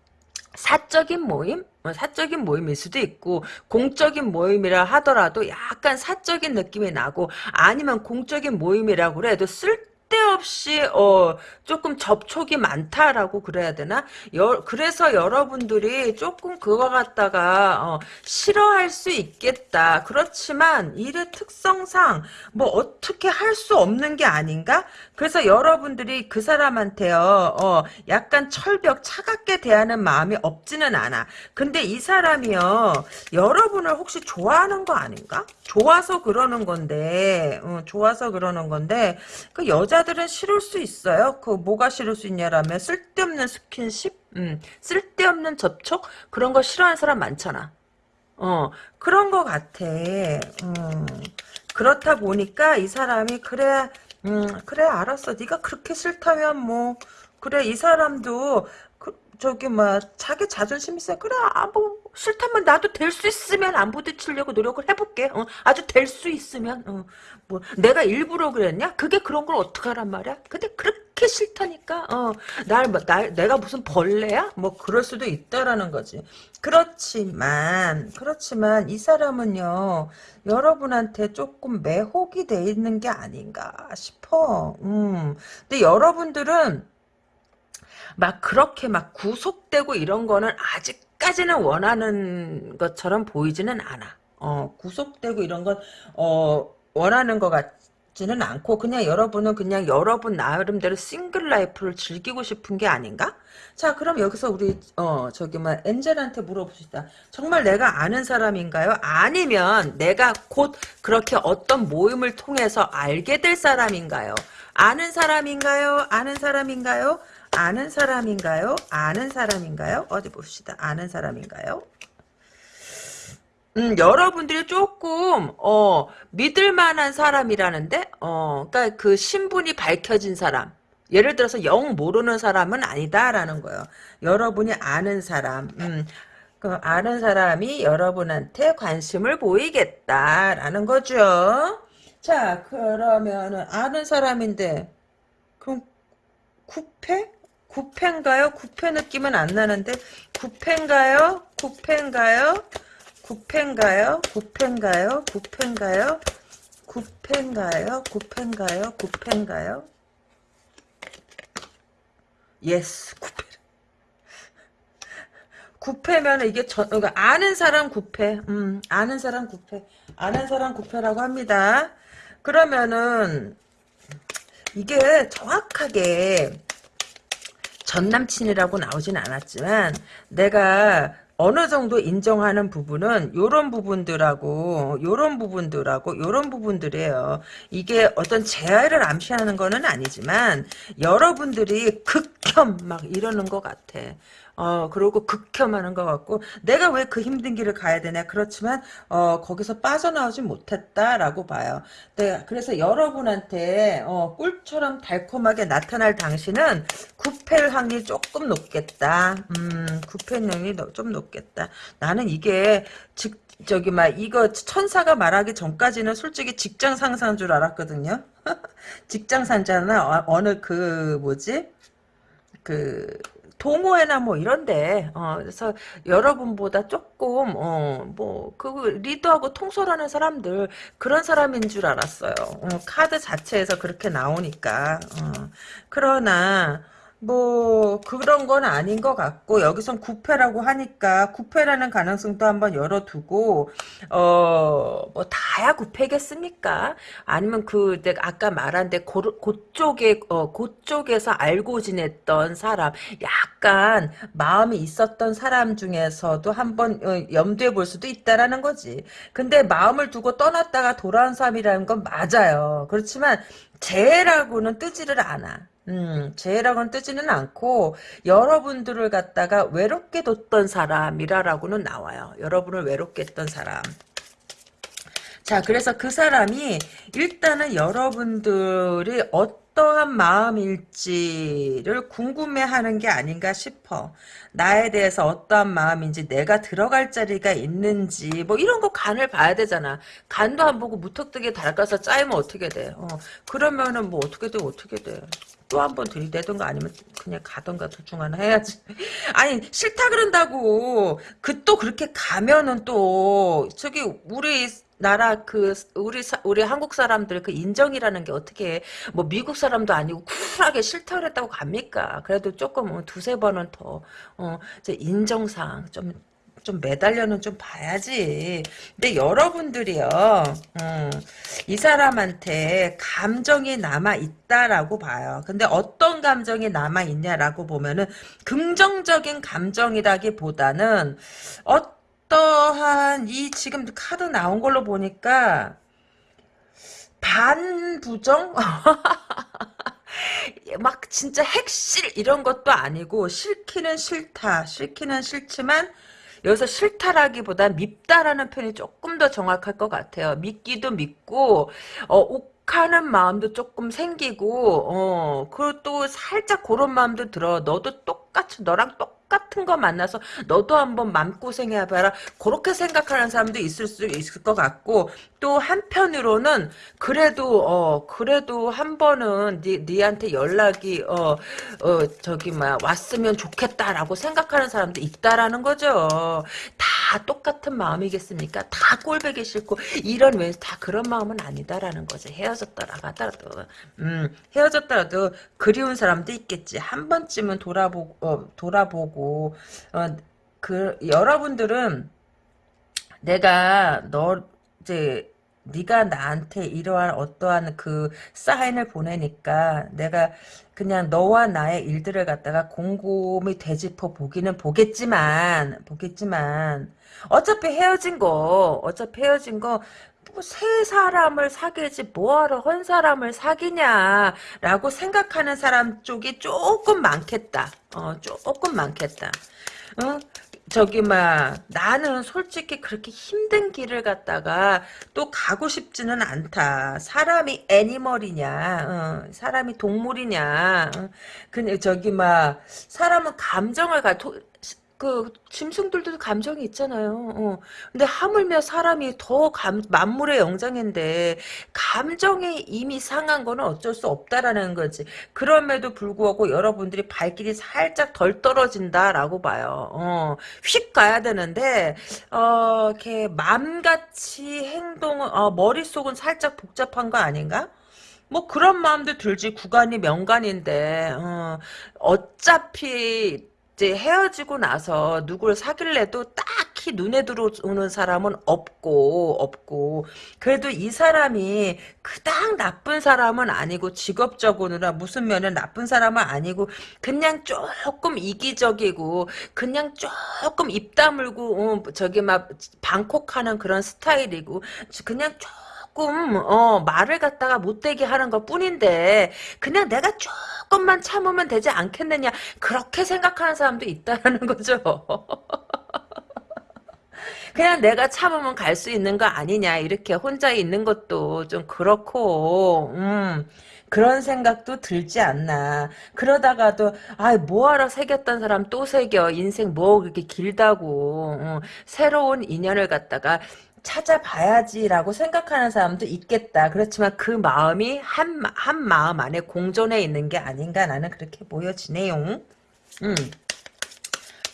사적인 모임? 뭐 사적인 모임일 수도 있고 공적인 모임이라 하더라도 약간 사적인 느낌이 나고 아니면 공적인 모임이라고 그래도 쓸 쓸데없이 어 조금 접촉이 많다라고 그래야 되나? 여, 그래서 여러분들이 조금 그거 갖다가 어, 싫어할 수 있겠다. 그렇지만 일의 특성상 뭐 어떻게 할 수 없는 게 아닌가? 그래서 여러분들이 그 사람한테요. 어, 약간 철벽 차갑게 대하는 마음이 없지는 않아. 근데 이 사람이요. 여러분을 혹시 좋아하는 거 아닌가? 좋아서 그러는 건데 어, 좋아서 그러는 건데 그 여자 여자들은 싫을 수 있어요. 그 뭐가 싫을 수 있냐라면 쓸데없는 스킨십, 음, 쓸데없는 접촉 그런 거 싫어하는 사람 많잖아. 어 그런 거 같아. 음, 그렇다 보니까 이 사람이 그래, 음, 그래 알았어. 네가 그렇게 싫다면 뭐 그래 이 사람도 그, 저기 뭐 자기 자존심 있어. 그래 아뭐 싫다면 나도 될 수 있으면 안 부딪히려고 노력을 해볼게. 어, 아주 될 수 있으면. 어, 뭐 내가 일부러 그랬냐? 그게 그런 걸 어떡하란 말이야? 근데 그렇게 싫다니까. 어, 날, 뭐, 날 내가 무슨 벌레야? 뭐 그럴 수도 있다라는 거지. 그렇지만 그렇지만 이 사람은요 여러분한테 조금 매혹이 돼 있는 게 아닌가 싶어. 음. 근데 여러분들은 막 그렇게 막 구속되고 이런 거는 아직 까지는 원하는 것처럼 보이지는 않아. 어, 구속되고 이런 건, 어, 원하는 것 같지는 않고, 그냥 여러분은 그냥 여러분 나름대로 싱글 라이프를 즐기고 싶은 게 아닌가? 자, 그럼 여기서 우리, 어, 저기, 뭐, 엔젤한테 물어봅시다. 정말 내가 아는 사람인가요? 아니면 내가 곧 그렇게 어떤 모임을 통해서 알게 될 사람인가요? 아는 사람인가요? 아는 사람인가요? 아는 사람인가요? 아는 사람인가요? 어디 봅시다. 아는 사람인가요? 음, 여러분들이 조금 어 믿을 만한 사람이라는데 어 그러니까 그 신분이 밝혀진 사람 예를 들어서 영 모르는 사람은 아니다라는 거예요. 여러분이 아는 사람 음, 그 아는 사람이 여러분한테 관심을 보이겠다라는 거죠. 자 그러면은 아는 사람인데 그럼 구패? 구패인가요? 구패 느낌은 안 나는데 구패인가요? 구패인가요? 구패인가요? 구패인가요? 구패인가요? 구페인가요? 구페인가요? 구페인가요? yes 구페 구페면 이게 저, 그러니까 아는 사람 구페 음 아는 사람 구페 아는 사람 구페라고 합니다 그러면은 이게 정확하게 전 남친이라고 나오진 않았지만 내가 어느 정도 인정하는 부분은 요런 부분들하고 요런 부분들하고 요런 부분들이에요. 이게 어떤 재해를 암시하는 거는 아니지만 여러분들이 극혐 막 이러는 것 같아. 어, 그리고 극혐하는 것 같고, 내가 왜 그 힘든 길을 가야 되냐. 그렇지만, 어, 거기서 빠져나오지 못했다라고 봐요. 네, 그래서 여러분한테, 어, 꿀처럼 달콤하게 나타날 당신은 구패일 확률이 조금 높겠다. 음, 구패일 확률이 좀 높겠다. 나는 이게, 즉, 저기, 막, 이거 천사가 말하기 전까지는 솔직히 직장 상사인 줄 알았거든요. 직장 상사나, 어, 어느 그, 뭐지? 그, 동호회나 뭐 이런데 어 그래서 여러분보다 조금 어뭐 그 리더하고 통솔하는 사람들 그런 사람인 줄 알았어요. 어, 카드 자체에서 그렇게 나오니까 어, 그러나 뭐 그런 건 아닌 것 같고 여기선 구패라고 하니까 구패라는 가능성도 한번 열어두고 어뭐 다야 구패겠습니까? 아니면 그 내가 아까 말한 데 그쪽에 어 그쪽에서 알고 지냈던 사람 약간 마음이 있었던 사람 중에서도 한번 어, 염두에 볼 수도 있다라는 거지. 근데 마음을 두고 떠났다가 돌아온 사람이라는 건 맞아요. 그렇지만 재라고는 뜨지를 않아. 음, 죄라고는 뜨지는 않고 여러분들을 갖다가 외롭게 뒀던 사람이라라고는 나와요. 여러분을 외롭게 했던 사람. 자, 그래서 그 사람이 일단은 여러분들이 어떠한 마음일지를 궁금해하는 게 아닌가 싶어. 나에 대해서 어떠한 마음인지 내가 들어갈 자리가 있는지 뭐 이런 거 간을 봐야 되잖아. 간도 안 보고 무턱대게 달가서 짜이면 어떻게 돼. 어, 그러면은 뭐 어떻게 돼 어떻게 돼. 또 한 번 들이대던가 아니면 그냥 가던가 둘 중 하나 해야지. 아니 싫다 그런다고 그 또 그렇게 가면은 또 저기 우리 나라 그 우리 사, 우리 한국 사람들 그 인정이라는 게 어떻게 뭐 미국 사람도 아니고 쿨하게 싫다 그랬다고 갑니까? 그래도 조금 뭐 두세 번은 더 어, 인정상 좀 좀 매달려는 좀 봐야지. 근데 여러분들이요, 음, 이 사람한테 감정이 남아 있다라고 봐요. 근데 어떤 감정이 남아 있냐라고 보면은 긍정적인 감정이라기 보다는 어떠한 이 지금 카드 나온 걸로 보니까 반부정? 막 진짜 핵실 이런 것도 아니고 싫기는 싫다. 싫기는 싫지만 여기서 싫다라기보다 밉다라는 표현이 조금 더 정확할 것 같아요. 믿기도 믿고 어, 욱하는 마음도 조금 생기고 어, 그리고 또 살짝 그런 마음도 들어. 너도 똑같이 너랑 똑 똑같은 거 만나서 너도 한번 맘고생해봐라. 그렇게 생각하는 사람도 있을 수 있을 것 같고 또 한편으로는 그래도 어 그래도 한 번은 니, 니한테 연락이 어어 저기 막 왔으면 좋겠다라고 생각하는 사람도 있다라는 거죠. 다 똑같은 마음이겠습니까? 다 꼴배기 싫고 이런 왜 다 그런 마음은 아니다라는 거죠. 헤어졌더라 하더라도 음 헤어졌더라도 그리운 사람도 있겠지. 한 번쯤은 돌아보고 어, 돌아보고 어, 그 여러분들은 내가 너 이제 네가 나한테 이러한 어떠한 그 사인을 보내니까 내가 그냥 너와 나의 일들을 갖다가 곰곰이 되짚어 보기는 보겠지만 보겠지만 어차피 헤어진 거 어차피 헤어진 거뭐새 사람을 사귀지 뭐하러 헌 사람을 사귀냐라고 생각하는 사람 쪽이 조금 많겠다. 어 조금 많겠다. 어? 저기 막 나는 솔직히 그렇게 힘든 길을 갔다가 또 가고 싶지는 않다. 사람이 애니멀이냐, 어, 사람이 동물이냐. 어, 근데 저기 막 사람은 감정을 가. 도, 그 짐승들도 감정이 있잖아요. 어. 근데 하물며 사람이 더 감, 만물의 영장인데 감정이 이미 상한 거는 어쩔 수 없다라는 거지. 그럼에도 불구하고 여러분들이 발길이 살짝 덜 떨어진다라고 봐요. 어. 휙 가야 되는데 어, 이렇게 마음같이 행동은 어, 머릿속은 살짝 복잡한 거 아닌가? 뭐 그런 마음도 들지 구간이 명간인데 어, 어차피 이제 헤어지고 나서 누굴 사귈래도 딱히 눈에 들어오는 사람은 없고 없고. 그래도 이 사람이 그닥 나쁜 사람은 아니고 직업적으로나 무슨 면에 나쁜 사람은 아니고 그냥 조금 이기적이고 그냥 조금 입 다물고 어, 저기 막 방콕하는 그런 스타일이고 그냥 조금 조금 어, 말을 갖다가 못되게 하는 것 뿐인데 그냥 내가 조금만 참으면 되지 않겠느냐 그렇게 생각하는 사람도 있다는 거죠. 그냥 내가 참으면 갈 수 있는 거 아니냐 이렇게 혼자 있는 것도 좀 그렇고 음. 그런 생각도 들지 않나. 그러다가도 아 뭐하러 새겼던 사람 또 새겨. 인생 뭐 그렇게 길다고. 어, 새로운 인연을 갖다가 찾아봐야지라고 생각하는 사람도 있겠다. 그렇지만 그 마음이 한, 한 마음 안에 공존해 있는 게 아닌가 나는 그렇게 보여지네요. 음.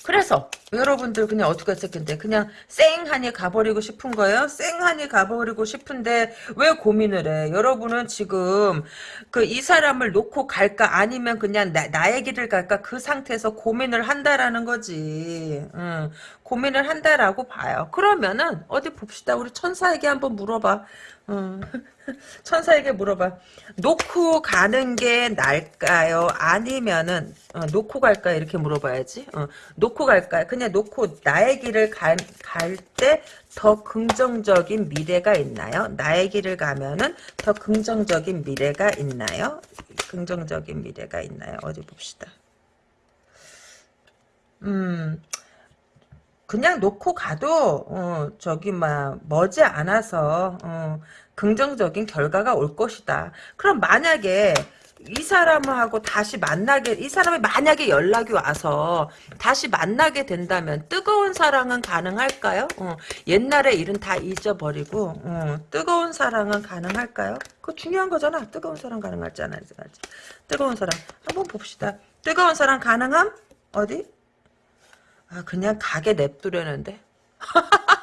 그래서 여러분들 그냥 어떻게 했을 텐데 그냥 쌩하니 가버리고 싶은 거예요? 쌩하니 가버리고 싶은데 왜 고민을 해? 여러분은 지금 그 이 사람을 놓고 갈까 아니면 그냥 나, 나의 길을 갈까 그 상태에서 고민을 한다라는 거지. 응. 고민을 한다라고 봐요. 그러면은 어디 봅시다. 우리 천사에게 한번 물어봐. 응. 천사에게 물어봐. 놓고 가는 게 날까요? 아니면은 어, 놓고 갈까요? 이렇게 물어봐야지. 어, 놓고 갈까요? 그냥 놓고 나의 길을 갈 때 더 긍정적인 미래가 있나요? 나의 길을 가면은 더 긍정적인 미래가 있나요? 긍정적인 미래가 있나요? 어디 봅시다. 음, 그냥 놓고 가도 어, 저기 막 머지 않아서 어, 긍정적인 결과가 올 것이다. 그럼 만약에 이 사람하고 다시 만나게 이 사람이 만약에 연락이 와서 다시 만나게 된다면 뜨거운 사랑은 가능할까요? 어, 옛날의 일은 다 잊어버리고 어, 뜨거운 사랑은 가능할까요? 그거 중요한 거잖아. 뜨거운 사랑 가능할지 안 할지. 뜨거운 사랑 한번 봅시다. 뜨거운 사랑 가능함? 어디? 아 그냥 가게 냅두려는데.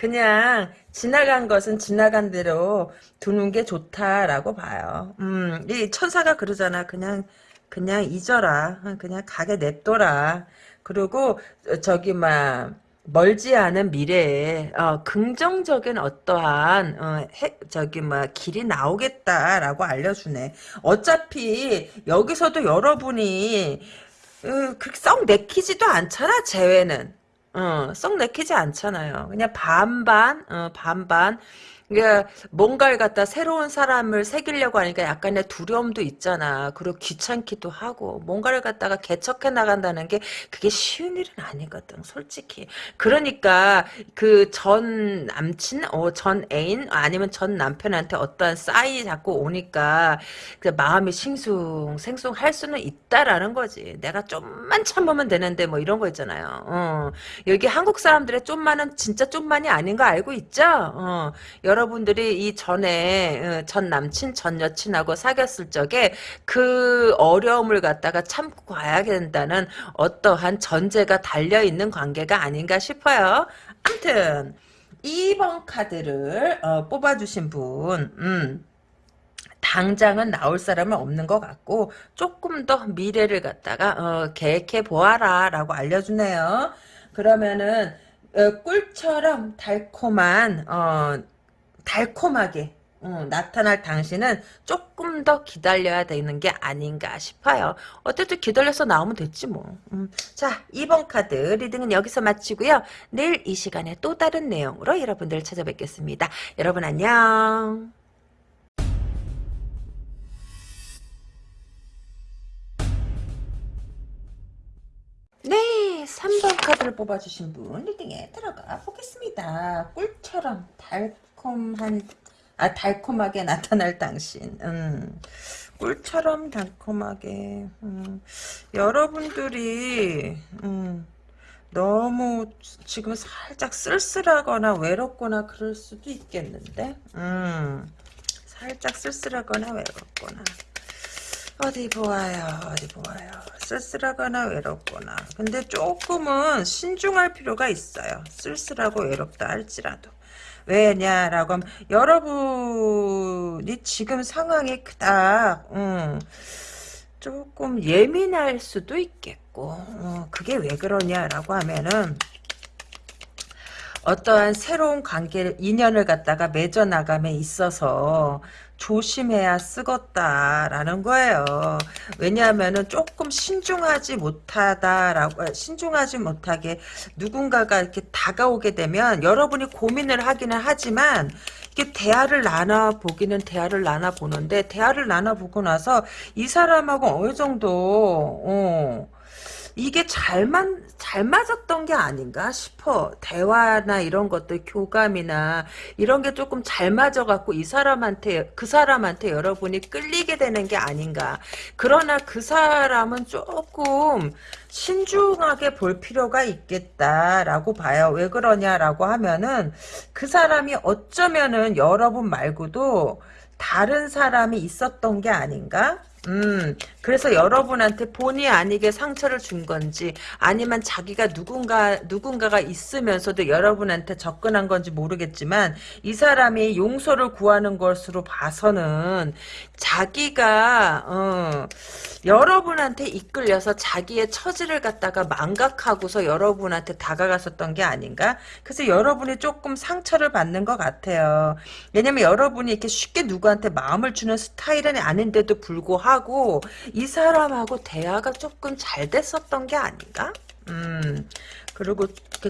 그냥 지나간 것은 지나간 대로 두는 게 좋다라고 봐요. 음, 이 천사가 그러잖아. 그냥 그냥 잊어라. 그냥 가게 냅둬라. 그리고 저기 막 멀지 않은 미래에 어, 긍정적인 어떠한 어, 해, 저기 막 길이 나오겠다라고 알려주네. 어차피 여기서도 여러분이 어, 그렇게 썩 내키지도 않잖아. 재회는. 어, 썩 내키지 않잖아요. 그냥 반반, 어, 반반. 그러니까 뭔가를 갖다 새로운 사람을 새기려고 하니까 약간의 두려움도 있잖아. 그리고 귀찮기도 하고 뭔가를 갖다가 개척해 나간다는 게 그게 쉬운 일은 아니거든. 솔직히. 그러니까 그 전 남친, 어, 전 애인 아니면 전 남편한테 어떠한 싸이 자꾸 오니까 그 마음이 싱숭 생숭 할 수는 있다라는 거지. 내가 좀만 참으면 되는데 뭐 이런 거 있잖아요. 어. 여기 한국 사람들의 좀만은 진짜 좀만이 아닌 거 알고 있죠? 어. 여러 분들이 이 전에 어, 전 남친 전 여친하고 사귀었을 적에 그 어려움을 갖다가 참고 가야 된다는 어떠한 전제가 달려있는 관계가 아닌가 싶어요. 암튼 2번 카드를 어, 뽑아주신 분 음. 당장은 나올 사람은 없는 것 같고 조금 더 미래를 갖다가 어, 계획해 보아라 라고 알려주네요. 그러면은 어, 꿀처럼 달콤한 어, 달콤하게 어, 나타날 당신은 조금 더 기다려야 되는 게 아닌가 싶어요. 어쨌든 기다려서 나오면 됐지 뭐. 음. 자 2번 카드 reading은 여기서 마치고요. 내일 이 시간에 또 다른 내용으로 여러분들 찾아뵙겠습니다. 여러분 안녕. 네, 3번 카드를 뽑아주신 분 리딩에 들어가 보겠습니다. 꿀처럼 달 콤한, 아, 달콤하게 나타날 당신. 음, 꿀처럼 달콤하게. 음, 여러분들이, 음, 너무 지금 살짝 쓸쓸하거나 외롭거나 그럴 수도 있겠는데, 음, 살짝 쓸쓸하거나 외롭거나. 어디 보아요 어디 보아요. 쓸쓸하거나 외롭거나. 근데 조금은 신중할 필요가 있어요. 쓸쓸하고 외롭다 할지라도 왜냐라고 하면 여러분이 지금 상황이 그닥 음, 조금 예민할 수도 있겠고 어, 그게 왜 그러냐라고 하면은 어떠한 새로운 관계를 인연을 갖다가 맺어 나감에 있어서 조심해야 쓰겄다라는 거예요. 왜냐하면은 조금 신중하지 못하다라고 아, 신중하지 못하게 누군가가 이렇게 다가오게 되면 여러분이 고민을 하기는 하지만 이게 대화를 나눠 보기는 대화를 나눠 보는데 대화를 나눠 보고 나서 이 사람하고 어느 정도 어, 이게 잘만 잘 맞았던 게 아닌가 싶어. 대화나 이런 것들 교감이나 이런 게 조금 잘 맞아갖고 이 사람한테 그 사람한테 여러분이 끌리게 되는 게 아닌가. 그러나 그 사람은 조금 신중하게 볼 필요가 있겠다라고 봐요. 왜 그러냐라고 하면은 그 사람이 어쩌면은 여러분 말고도 다른 사람이 있었던 게 아닌가? 음, 그래서 여러분한테 본의 아니게 상처를 준 건지, 아니면 자기가 누군가, 누군가가 있으면서도 여러분한테 접근한 건지 모르겠지만, 이 사람이 용서를 구하는 것으로 봐서는, 자기가, 어, 여러분한테 이끌려서 자기의 처지를 갖다가 망각하고서 여러분한테 다가갔었던 게 아닌가? 그래서 여러분이 조금 상처를 받는 것 같아요. 왜냐면 여러분이 이렇게 쉽게 누구한테 마음을 주는 스타일은 아닌데도 불구하고 이 사람하고 대화가 조금 잘 됐었던 게 아닌가? 음, 그리고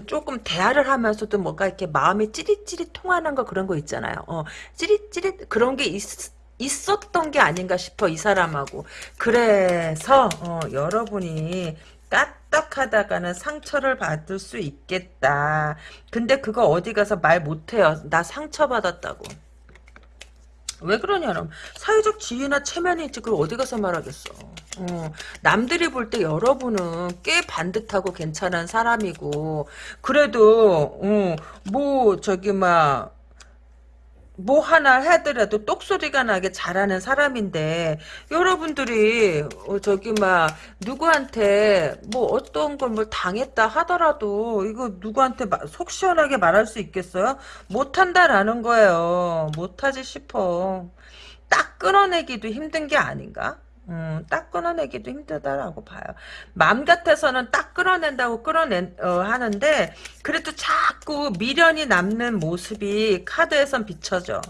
조금 대화를 하면서도 뭔가 이렇게 마음이 찌릿찌릿 통하는 거 그런 거 있잖아요. 어, 찌릿찌릿 그런 게 있, 있었던 게 아닌가 싶어 이 사람하고. 그래서 어, 여러분이 까딱하다가는 상처를 받을 수 있겠다. 근데 그거 어디 가서 말 못해요. 나 상처받았다고 왜 그러냐면 사회적 지위나 체면이 있지 그걸 어디 가서 말하겠어. 어, 남들이 볼 때 여러분은 꽤 반듯하고 괜찮은 사람이고 그래도 어, 뭐 저기 막 뭐 하나 하더라도 똑소리가 나게 잘하는 사람인데 여러분들이 어, 저기 막 누구한테 뭐 어떤 걸 뭘 당했다 하더라도 이거 누구한테 속 시원하게 말할 수 있겠어요? 못한다라는 거예요. 못하지 싶어. 딱 끊어내기도 힘든 게 아닌가? 음, 딱 끊어내기도 힘들다라고 봐요. 마음 같아서는 딱 끊어낸다고 끌어낸 어, 하는데 그래도 자꾸 미련이 남는 모습이 카드에선 비춰져.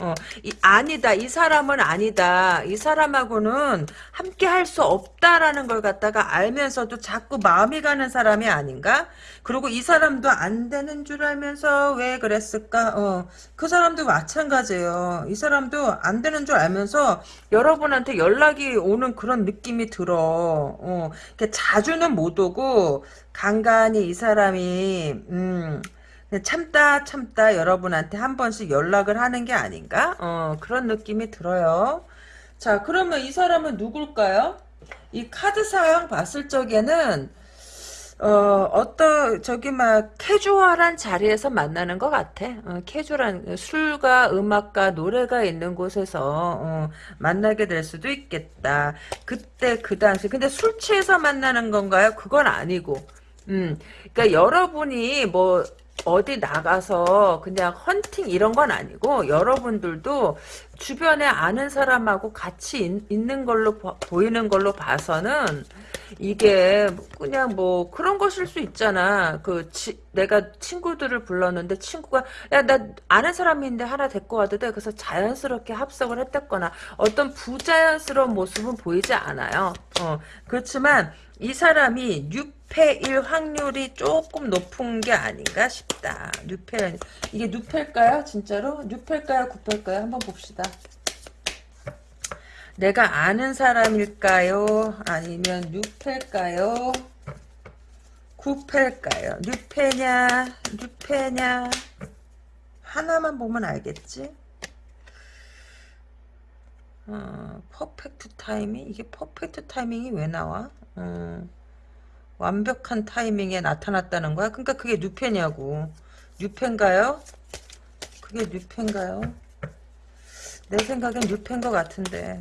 어, 이, 아니다. 이 사람은 아니다. 이 사람하고는 함께 할 수 없다라는 걸 갖다가 알면서도 자꾸 마음이 가는 사람이 아닌가? 그리고 이 사람도 안 되는 줄 알면서 왜 그랬을까? 어, 그 사람도 마찬가지예요. 이 사람도 안 되는 줄 알면서 여러분한테 연락이 오는 그런 느낌이 들어. 어, 자주는 못 오고 간간히 이 사람이 음, 참다 참다 여러분한테 한 번씩 연락을 하는 게 아닌가? 어, 그런 느낌이 들어요. 자, 그러면 이 사람은 누굴까요? 이 카드 사양 봤을 적에는 어, 어떤, 저기, 막, 캐주얼한 자리에서 만나는 것 같아. 어, 캐주얼한, 술과 음악과 노래가 있는 곳에서, 어, 만나게 될 수도 있겠다. 그때, 그 당시. 근데 술 취해서 만나는 건가요? 그건 아니고. 음, 그러니까 여러분이 뭐, 어디 나가서 그냥 헌팅 이런 건 아니고 여러분들도 주변에 아는 사람하고 같이 있, 는 걸로 보이는 걸로 봐서는 이게 그냥 뭐 그런 것일 수 있잖아. 그 지, 내가 친구들을 불렀는데 친구가 야 나 아는 사람인데 하나 데리고 와도 돼. 그래서 자연스럽게 합석을 했댔거나 어떤 부자연스러운 모습은 보이지 않아요. 어, 그렇지만 이 사람이 6패일 확률이 조금 높은 게 아닌가 싶다. 6패 이게 누패일까요? 진짜로? 6패일까요? 9패일까요? 한번 봅시다. 내가 아는 사람일까요? 아니면 6패일까요? 9패일까요? 6패냐? 6패냐? 하나만 보면 알겠지? 어, perfect timing? 이게 perfect timing이 왜 나와? 어, 완벽한 타이밍에 나타났다는 거야? 그러니까 그게 뉴페냐고. 뉴페인가요? 그게 뉴페인가요? 내 생각엔 뉴페인 것 같은데.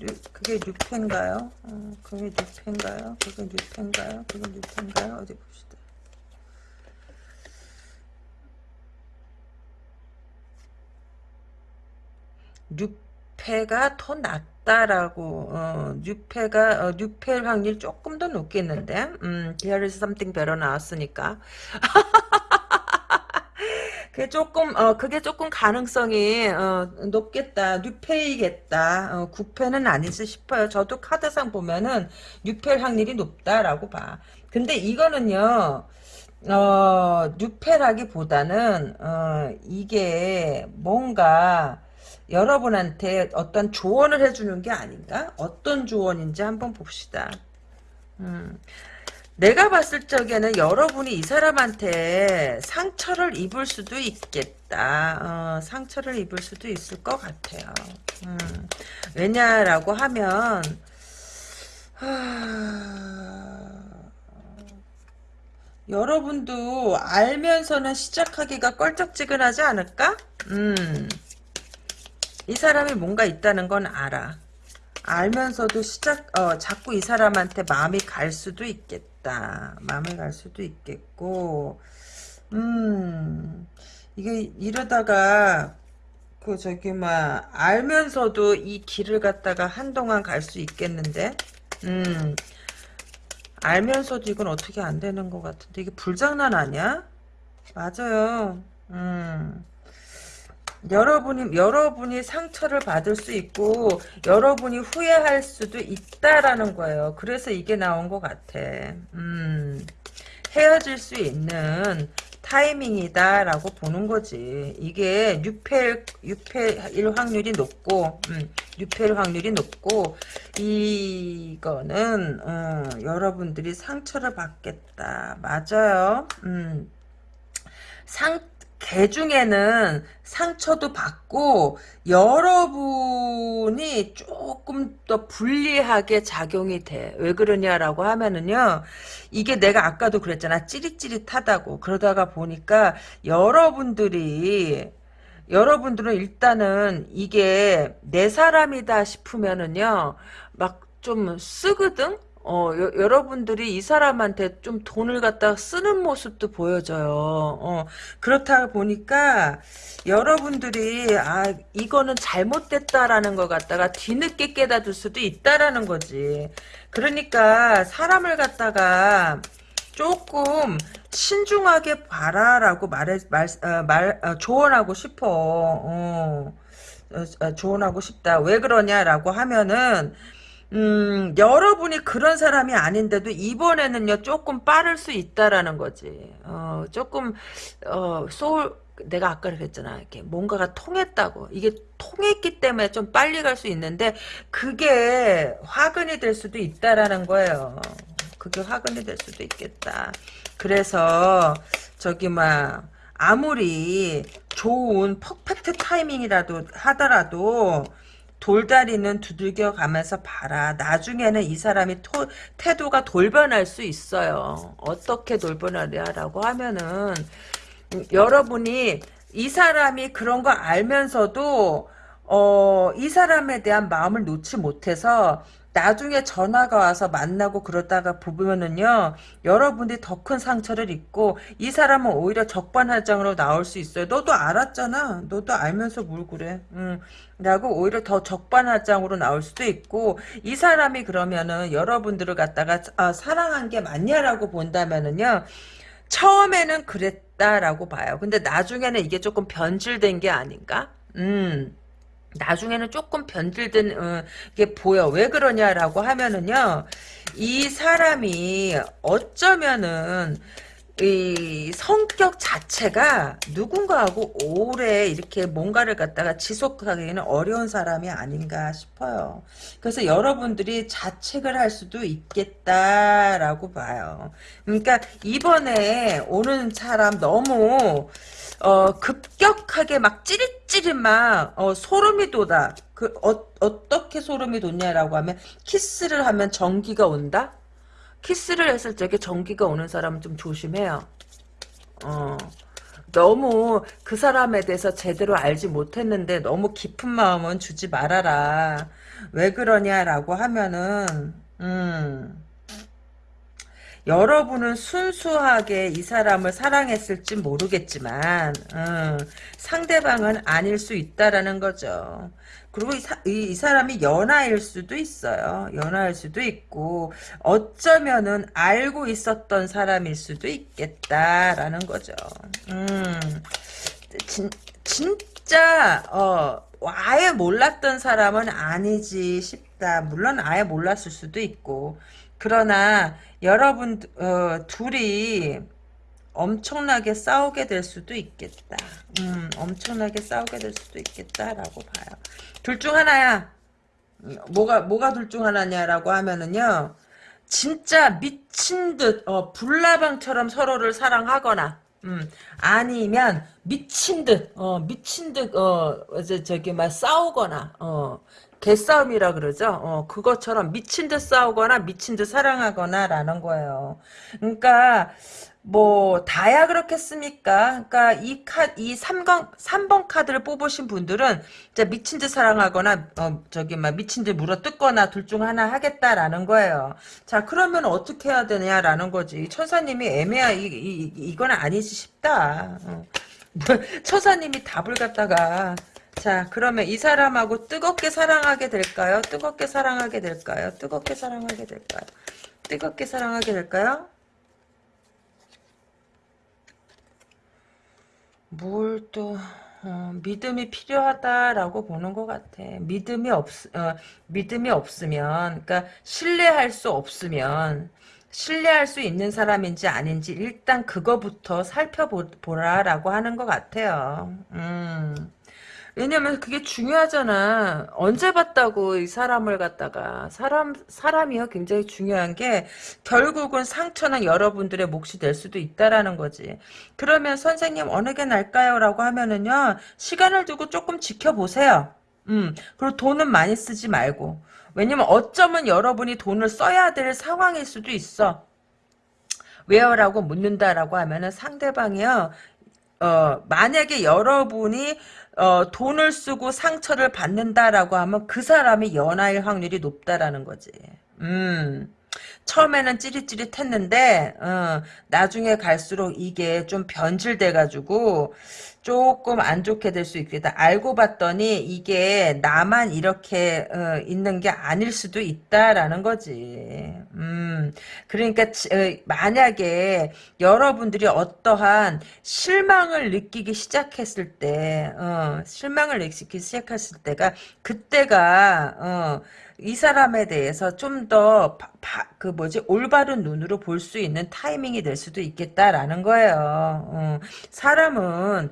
뉴, 그게 뉴페인가요? 어, 그게 뉴페인가요? 그게 뉴페인가요? 그게 뉴페인가요? 어디 봅시다. 뉴페가 더 낫다. 낫다라고 어, 뉴페가 어, 뉴페일 확률 조금 더 높겠는데 음, There is something better 나왔으니까 그게 조금 어 그게 조금 가능성이 어, 높겠다 뉴페이겠다 어, 구페는 아니지 싶어요 저도 카드상 보면은 뉴페일 확률이 높다라고 봐 근데 이거는요 어 뉴페라기보다는 어 이게 뭔가 여러분한테 어떤 조언을 해주는 게 아닌가? 어떤 조언인지 한번 봅시다. 음, 내가 봤을 적에는 여러분이 이 사람한테 상처를 입을 수도 있겠다. 어, 상처를 입을 수도 있을 것 같아요. 음, 왜냐라고 하면 하... 여러분도 알면서는 시작하기가 껄쩍지근하지 않을까? 음. 이 사람이 뭔가 있다는 건 알아. 알면서도 시작 어 자꾸 이 사람한테 마음이 갈 수도 있겠다. 마음이 갈 수도 있겠고 음 이게 이러다가 그 저기 막 알면서도 이 길을 갖다가 한동안 갈 수 있겠는데 음 알면서도 이건 어떻게 안 되는 것 같은데 이게 불장난 아니야? 맞아요. 음. 여러분이 여러분이 상처를 받을 수 있고 여러분이 후회할 수도 있다라는 거예요. 그래서 이게 나온 것 같아. 음, 헤어질 수 있는 타이밍이다라고 보는 거지. 이게 6패 6패일 확률이 높고 음, 6패일 확률이 높고 이거는 어, 여러분들이 상처를 받겠다. 맞아요. 음. 상 개 중에는 상처도 받고 여러분이 조금 더 불리하게 작용이 돼. 왜 그러냐라고 하면은요. 이게 내가 아까도 그랬잖아. 찌릿찌릿하다고. 그러다가 보니까 여러분들이 여러분들은 일단은 이게 내 사람이다 싶으면은요. 막 좀 쓰거든? 어, 여, 여러분들이 이 사람한테 좀 돈을 갖다 쓰는 모습도 보여져요. 어, 그렇다 보니까 여러분들이 아 이거는 잘못됐다라는 걸 갖다가 뒤늦게 깨닫을 수도 있다라는 거지. 그러니까 사람을 갖다가 조금 신중하게 봐라라고 말해 말, 어, 말 어, 조언하고 싶어. 어. 어, 어, 조언하고 싶다. 왜 그러냐라고 하면은 음, 여러분이 그런 사람이 아닌데도 이번에는요 조금 빠를 수 있다라는 거지. 어, 조금 어, 소울 내가 아까 그랬잖아. 이렇게 뭔가가 통했다고. 이게 통했기 때문에 좀 빨리 갈 수 있는데 그게 화근이 될 수도 있다라는 거예요. 그게 화근이 될 수도 있겠다. 그래서 저기 막 아무리 좋은 퍼펙트 타이밍이라도 하더라도 돌다리는 두들겨 가면서 봐라. 나중에는 이 사람이 토, 태도가 돌변할 수 있어요. 어떻게 돌변하냐라고 하면은 음, 여러분이 이 사람이 그런 거 알면서도 어, 이 사람에 대한 마음을 놓지 못해서 나중에 전화가 와서 만나고 그러다가 보면은요 여러분들이 더 큰 상처를 입고 이 사람은 오히려 적반하장으로 나올 수 있어요 너도 알았잖아. 너도 알면서 뭘 그래. 음, 라고 오히려 더 적반하장으로 나올 수도 있고 이 사람이 그러면은 여러분들을 갖다가 아, 사랑한 게 맞냐라고 본다면은요 처음에는 그랬다라고 봐요. 근데 나중에는 이게 조금 변질된 게 아닌가? 음 나중에는 조금 변질된 어, 게 보여. 왜 그러냐라고 하면은요. 이 사람이 어쩌면은 이 성격 자체가 누군가하고 오래 이렇게 뭔가를 갖다가 지속하기에는 어려운 사람이 아닌가 싶어요. 그래서 여러분들이 자책을 할 수도 있겠다라고 봐요. 그러니까 이번에 오는 사람 너무 어, 급격하게 막 찌릿찌릿 막, 어, 소름이 돋아. 그, 어, 어떻게 소름이 돋냐라고 하면, 키스를 하면 전기가 온다? 키스를 했을 적에 전기가 오는 사람은 좀 조심해요. 어. 너무 그 사람에 대해서 제대로 알지 못했는데 너무 깊은 마음은 주지 말아라. 왜 그러냐라고 하면은, 음. 여러분은 순수하게 이 사람을 사랑했을지 모르겠지만 음, 상대방은 아닐 수 있다라는 거죠. 그리고 이, 사, 이, 이, 사람이 연하일 수도 있어요. 연하일 수도 있고 어쩌면은 알고 있었던 사람일 수도 있겠다라는 거죠. 음, 진, 진짜 어, 아예 몰랐던 사람은 아니지 싶다. 물론 아예 몰랐을 수도 있고 그러나 여러분 어, 둘이 엄청나게 싸우게 될 수도 있겠다. 음, 엄청나게 싸우게 될 수도 있겠다라고 봐요. 둘 중 하나야. 뭐가 뭐가 둘 중 하나냐라고 하면은요. 진짜 미친 듯 어, 불나방처럼 서로를 사랑하거나 음, 아니면 미친 듯 어, 미친 듯 어, 저기 막 싸우거나 어, 개싸움이라 그러죠. 어, 그것처럼 미친 듯 싸우거나 미친 듯 사랑하거나 라는 거예요. 그러니까 뭐 다야 그렇겠습니까? 그러니까 이 카, 이 3번, 3번 카드를 뽑으신 분들은 진짜 미친 듯 사랑하거나 어, 저기 막 미친 듯 물어뜯거나 둘 중 하나 하겠다라는 거예요. 자 그러면 어떻게 해야 되냐라는 거지. 천사님이 애매하 이, 이, 이건 아니지 싶다. 어. 천사님이 답을 갖다가 자, 그러면 이 사람하고 뜨겁게 사랑하게 될까요? 뜨겁게 사랑하게 될까요? 뜨겁게 사랑하게 될까요? 뜨겁게 사랑하게 될까요? 뭘 또, 어, 믿음이 필요하다라고 보는 것 같아. 믿음이 없, 어, 믿음이 없으면, 그러니까 신뢰할 수 없으면, 신뢰할 수 있는 사람인지 아닌지 일단 그거부터 살펴보라라고 하는 것 같아요. 음. 왜냐면 그게 중요하잖아. 언제 봤다고 이 사람을 갖다가 사람 사람이요 굉장히 중요한 게 결국은 상처는 여러분들의 몫이 될 수도 있다라는 거지. 그러면 선생님 어느 게 날까요?라고 하면은요 시간을 두고 조금 지켜보세요. 음 그리고 돈은 많이 쓰지 말고 왜냐면 어쩌면 여러분이 돈을 써야 될 상황일 수도 있어. 왜요라고 묻는다라고 하면은 상대방이요. 어 만약에 여러분이 어, 돈을 쓰고 상처를 받는다라고 하면 그 사람이 연하일 확률이 높다라는 거지. 음. 처음에는 찌릿찌릿했는데 어, 나중에 갈수록 이게 좀 변질돼가지고 조금 안 좋게 될 수 있겠다. 알고 봤더니 이게 나만 이렇게 어, 있는 게 아닐 수도 있다라는 거지. 음, 그러니까 지- 어, 만약에 여러분들이 어떠한 실망을 느끼기 시작했을 때, 어, 실망을 느끼기 시작했을 때가 그때가 어, 이 사람에 대해서 좀 더 그 뭐지 올바른 눈으로 볼 수 있는 타이밍이 될 수도 있겠다라는 거예요. 어, 사람은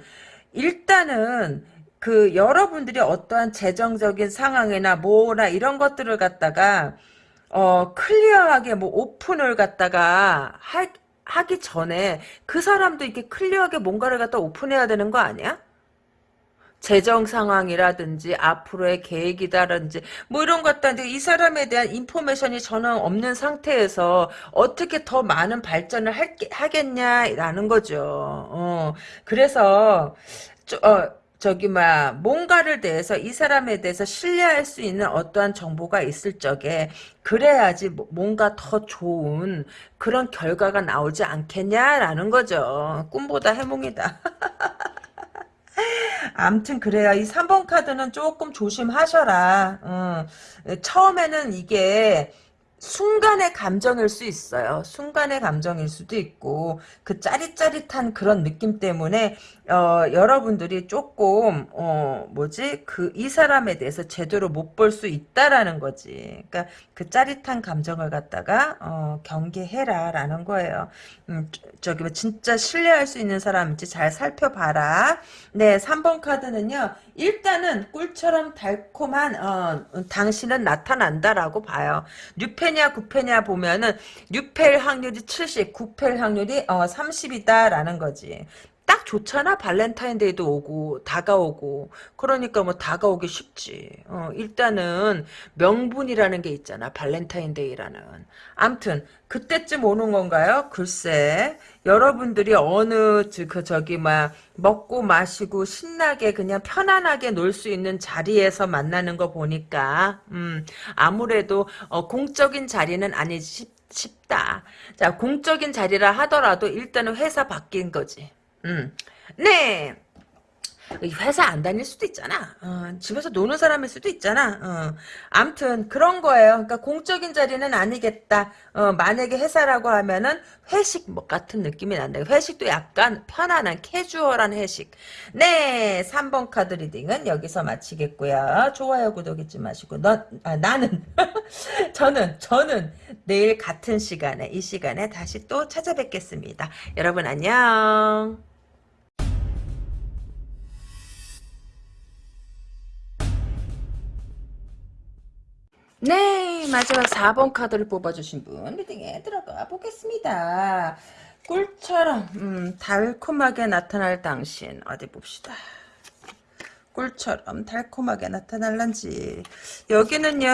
일단은 그 여러분들이 어떠한 재정적인 상황이나 뭐나 이런 것들을 갖다가 어 clear하게 뭐 오픈을 갖다가 하, 하기 전에 그 사람도 이렇게 clear하게 뭔가를 갖다 오픈해야 되는 거 아니야? 재정 상황이라든지 앞으로의 계획이다든지 뭐 이런 것들 이 사람에 대한 information이 전혀 없는 상태에서 어떻게 더 많은 발전을 할, 하겠냐라는 거죠. 어, 그래서 저, 어, 저기 막 뭔가를 대해서 이 사람에 대해서 신뢰할 수 있는 어떠한 정보가 있을 적에 그래야지 뭐- 뭔가 더 좋은 그런 결과가 나오지 않겠냐라는 거죠. 꿈보다 해몽이다. 암튼 그래요. 이 3번 카드는 조금 조심하셔라. 어, 처음에는 이게 순간의 감정일 수 있어요. 순간의 감정일 수도 있고 그 짜릿짜릿한 그런 느낌 때문에 어, 여러분들이 조금 어, 뭐지 그 이 사람에 대해서 제대로 못 볼 수 있다라는 거지. 그러니까 그 짜릿한 감정을 갖다가 어, 경계해라라는 거예요. 음, 저기 뭐 진짜 신뢰할 수 있는 사람인지 잘 살펴봐라. 네, 3번 카드는요. 일단은 꿀처럼 달콤한 어, 당신은 나타난다라고 봐요. 6패냐 9패냐 보면은 6패일 확률이 70, 9패일 확률이 어, 30이다라는 거지. 딱 좋잖아? 발렌타인데이도 오고 다가오고. 그러니까 뭐 다가오기 쉽지. 어, 일단은 명분이라는 게 있잖아 발렌타인데이라는. 암튼 그때쯤 오는 건가요? 글쎄 여러분들이 어느 저- 그 저기 막 먹고 마시고 신나게 그냥 편안하게 놀 수 있는 자리에서 만나는 거 보니까 음 아무래도 어, 공적인 자리는 아니지 싶- 싶다. 자 공적인 자리라 하더라도 일단은 회사 바뀐 거지 음. 네. 이 회사 안 다닐 수도 있잖아. 어, 집에서 노는 사람일 수도 있잖아. 어. 암튼 그런 거예요. 그러니까 공적인 자리는 아니겠다. 어, 만약에 회사라고 하면은 회식 뭐 같은 느낌이 난다. 회식도 약간 편안한 캐주얼한 회식. 네, 3번 카드 reading은 여기서 마치겠고요. 좋아요, 구독 잊지 마시고 넌 아, 나는 저는 저는 내일 같은 시간에 이 시간에 다시 또 찾아뵙겠습니다. 여러분 안녕. 네, 마지막 4번 카드를 뽑아주신 분 리딩에 들어가 보겠습니다. 꿀처럼 음, 달콤하게 나타날 당신 어디 봅시다. 꿀처럼 달콤하게 나타날란지. 여기는요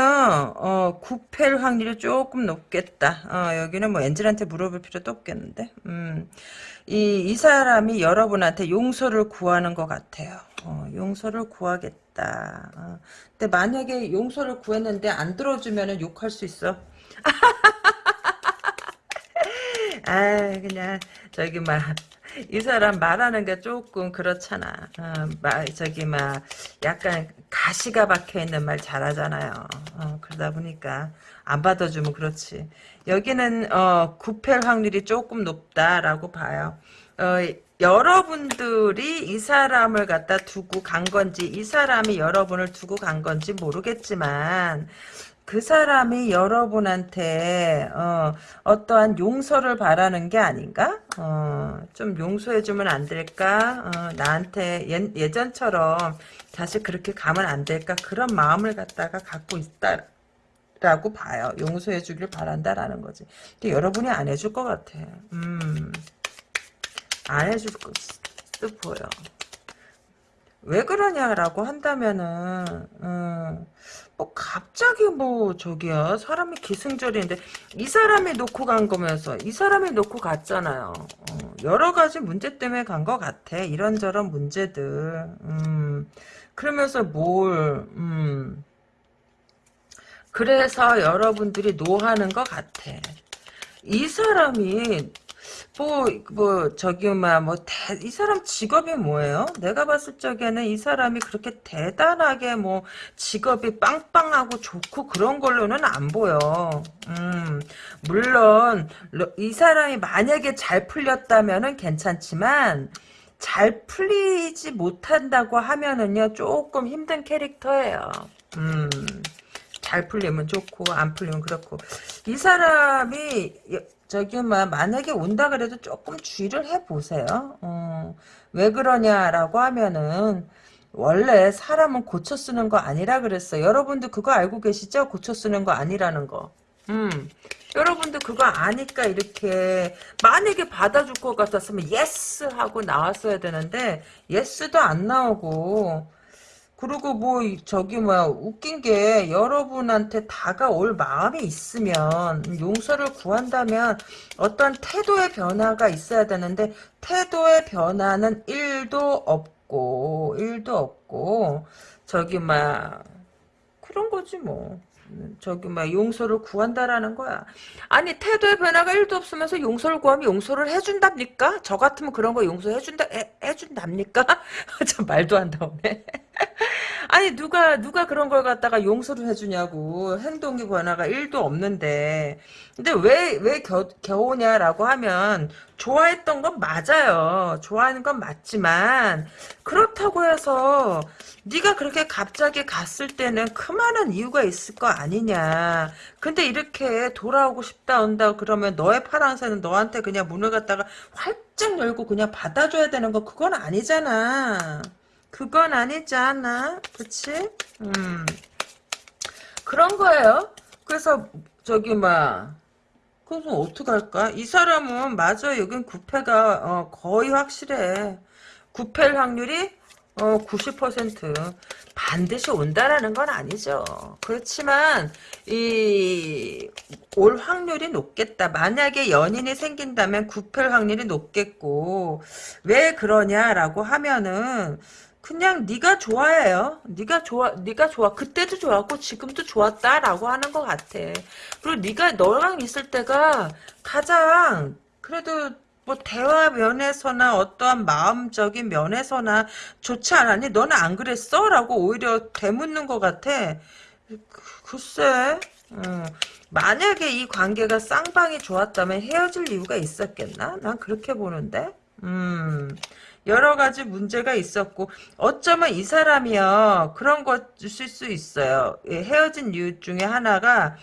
어, 구패일 확률이 조금 높겠다. 어, 여기는 뭐 엔젤한테 물어볼 필요도 없겠는데. 음, 이, 이 사람이 여러분한테 용서를 구하는 것 같아요. 어, 용서를 구하겠다 어, 근데 만약에 용서를 구했는데 안 들어주면 욕할 수 있어 아 그냥 저기 막 이 사람 말하는 게 조금 그렇잖아. 어, 막 저기 막 약간 가시가 박혀 있는 말 잘하잖아요. 어, 그러다 보니까 안 받아주면 그렇지. 여기는 어, 구패 확률이 조금 높다라고 봐요. 어, 여러분들이 이 사람을 갖다 두고 간 건지 이 사람이 여러분을 두고 간 건지 모르겠지만 그 사람이 여러분한테 어, 어떠한 용서를 바라는 게 아닌가? 어, 좀 용서해주면 안 될까? 어, 나한테 예, 예전처럼 다시 그렇게 가면 안 될까? 그런 마음을 갖다가 갖고 있다. 라고 봐요. 용서해주길 바란다라는 거지. 근데 여러분이 안 해줄 것 같아. 음, 안 해줄 듯 보여. 왜 그러냐라고 한다면은, 음, 뭐 갑자기 뭐 저기야 사람이 기승전인데 이 사람이 놓고 간 거면서 이 사람이 놓고 갔잖아요. 어, 여러 가지 문제 때문에 간 것 같아. 이런저런 문제들. 음, 그러면서 뭘 음, 그래서 여러분들이 노하는 것 같아. 이 사람이 뭐, 뭐, 저기, 막, 뭐, 대, 이 사람 직업이 뭐예요? 내가 봤을 적에는 이 사람이 그렇게 대단하게 뭐, 직업이 빵빵하고 좋고 그런 걸로는 안 보여. 음, 물론, 이 사람이 만약에 잘 풀렸다면은 괜찮지만, 잘 풀리지 못한다고 하면은요, 조금 힘든 캐릭터예요. 음. 잘 풀리면 좋고 안 풀리면 그렇고 이 사람이 저기 막 만약에 온다 그래도 조금 주의를 해보세요. 어, 왜 그러냐라고 하면은 원래 사람은 고쳐 쓰는 거 아니라 그랬어. 여러분도 그거 알고 계시죠? 고쳐 쓰는 거 아니라는 거. 음. 여러분도 그거 아니까 이렇게 만약에 받아줄 것 같았으면 yes 하고 나왔어야 되는데 yes도 안 나오고 그리고 뭐 저기 뭐야 웃긴 게 여러분한테 다가올 마음이 있으면 용서를 구한다면 어떤 태도의 변화가 있어야 되는데 태도의 변화는 1도 없고 1도 없고 저기 막 그런 거지 뭐 저기 막 용서를 구한다라는 거야. 아니 태도의 변화가 1도 없으면서 용서를 구하면 용서를 해준답니까? 저 같으면 그런 거 용서해준다 해, 해준답니까? 저 말도 안 나오네. 아니 누가 누가 그런 걸 갖다가 용서를 해주냐고. 행동의 변화가 1도 없는데. 근데 왜 왜 겨우냐라고 하면 좋아했던 건 맞아요. 좋아하는 건 맞지만 그렇다고 해서 네가 그렇게 갑자기 갔을 때는 그만한 이유가 있을 거 아니냐. 근데 이렇게 돌아오고 싶다 온다 그러면 너의 파랑새는 너한테 그냥 문을 갖다가 활짝 열고 그냥 받아줘야 되는 거 그건 아니잖아 그건 아니잖아. 그치? 음. 그런 거예요. 그래서, 저기, 막, 그래서 어떡할까? 이 사람은, 맞아. 여긴 구패가, 어, 거의 확실해. 구패일 확률이, 어, 90%. 반드시 온다라는 건 아니죠. 그렇지만, 이, 올 확률이 높겠다. 만약에 연인이 생긴다면 구패일 확률이 높겠고, 왜 그러냐라고 하면은, 그냥 네가 좋아해요. 네가 좋아, 네가 좋아. 그때도 좋았고 지금도 좋았다라고 하는 것 같아. 그리고 네가 너랑 있을 때가 가장 그래도 뭐 대화 면에서나 어떠한 마음적인 면에서나 좋지 않았니? 너는 안 그랬어? 라고 오히려 되묻는 것 같아. 글쎄. 어. 만약에 이 관계가 쌍방이 좋았다면 헤어질 이유가 있었겠나? 난 그렇게 보는데. 음. 여러 가지 문제가 있었고 어쩌면 이 사람이요 그런 것일 수 있어요. 예, 헤어진 이유 중에 하나가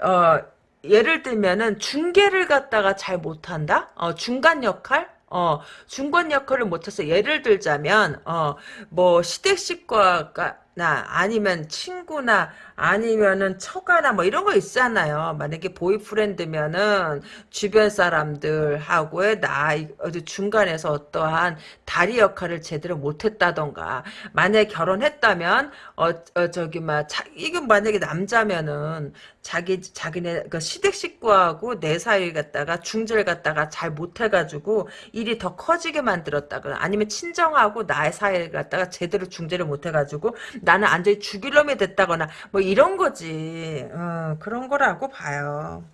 어 예를 들면은 중계를 갖다가 잘 못한다. 어 중간 역할. 어 중간 역할을 못해서 예를 들자면 어 뭐 시댁식과가 나 아니면 친구나 아니면은 처가나 뭐 이런 거 있잖아요. 만약에 보이프렌드면은 주변 사람들하고의 나이 중간에서 어떠한 다리 역할을 제대로 못했다던가 만약에 결혼했다면 어, 어 저기 막 자, 이건 만약에 남자면은 자기 자기네 그 시댁 식구하고 내 사이 갖다가 중재를 갖다가 잘 못해가지고 일이 더 커지게 만들었다거나 아니면 친정하고 나의 사이를 갖다가 제대로 중재를 못해가지고 나는 완전히 죽일 놈이 됐다거나 뭐 이런 거지. 어, 그런 거라고 봐요.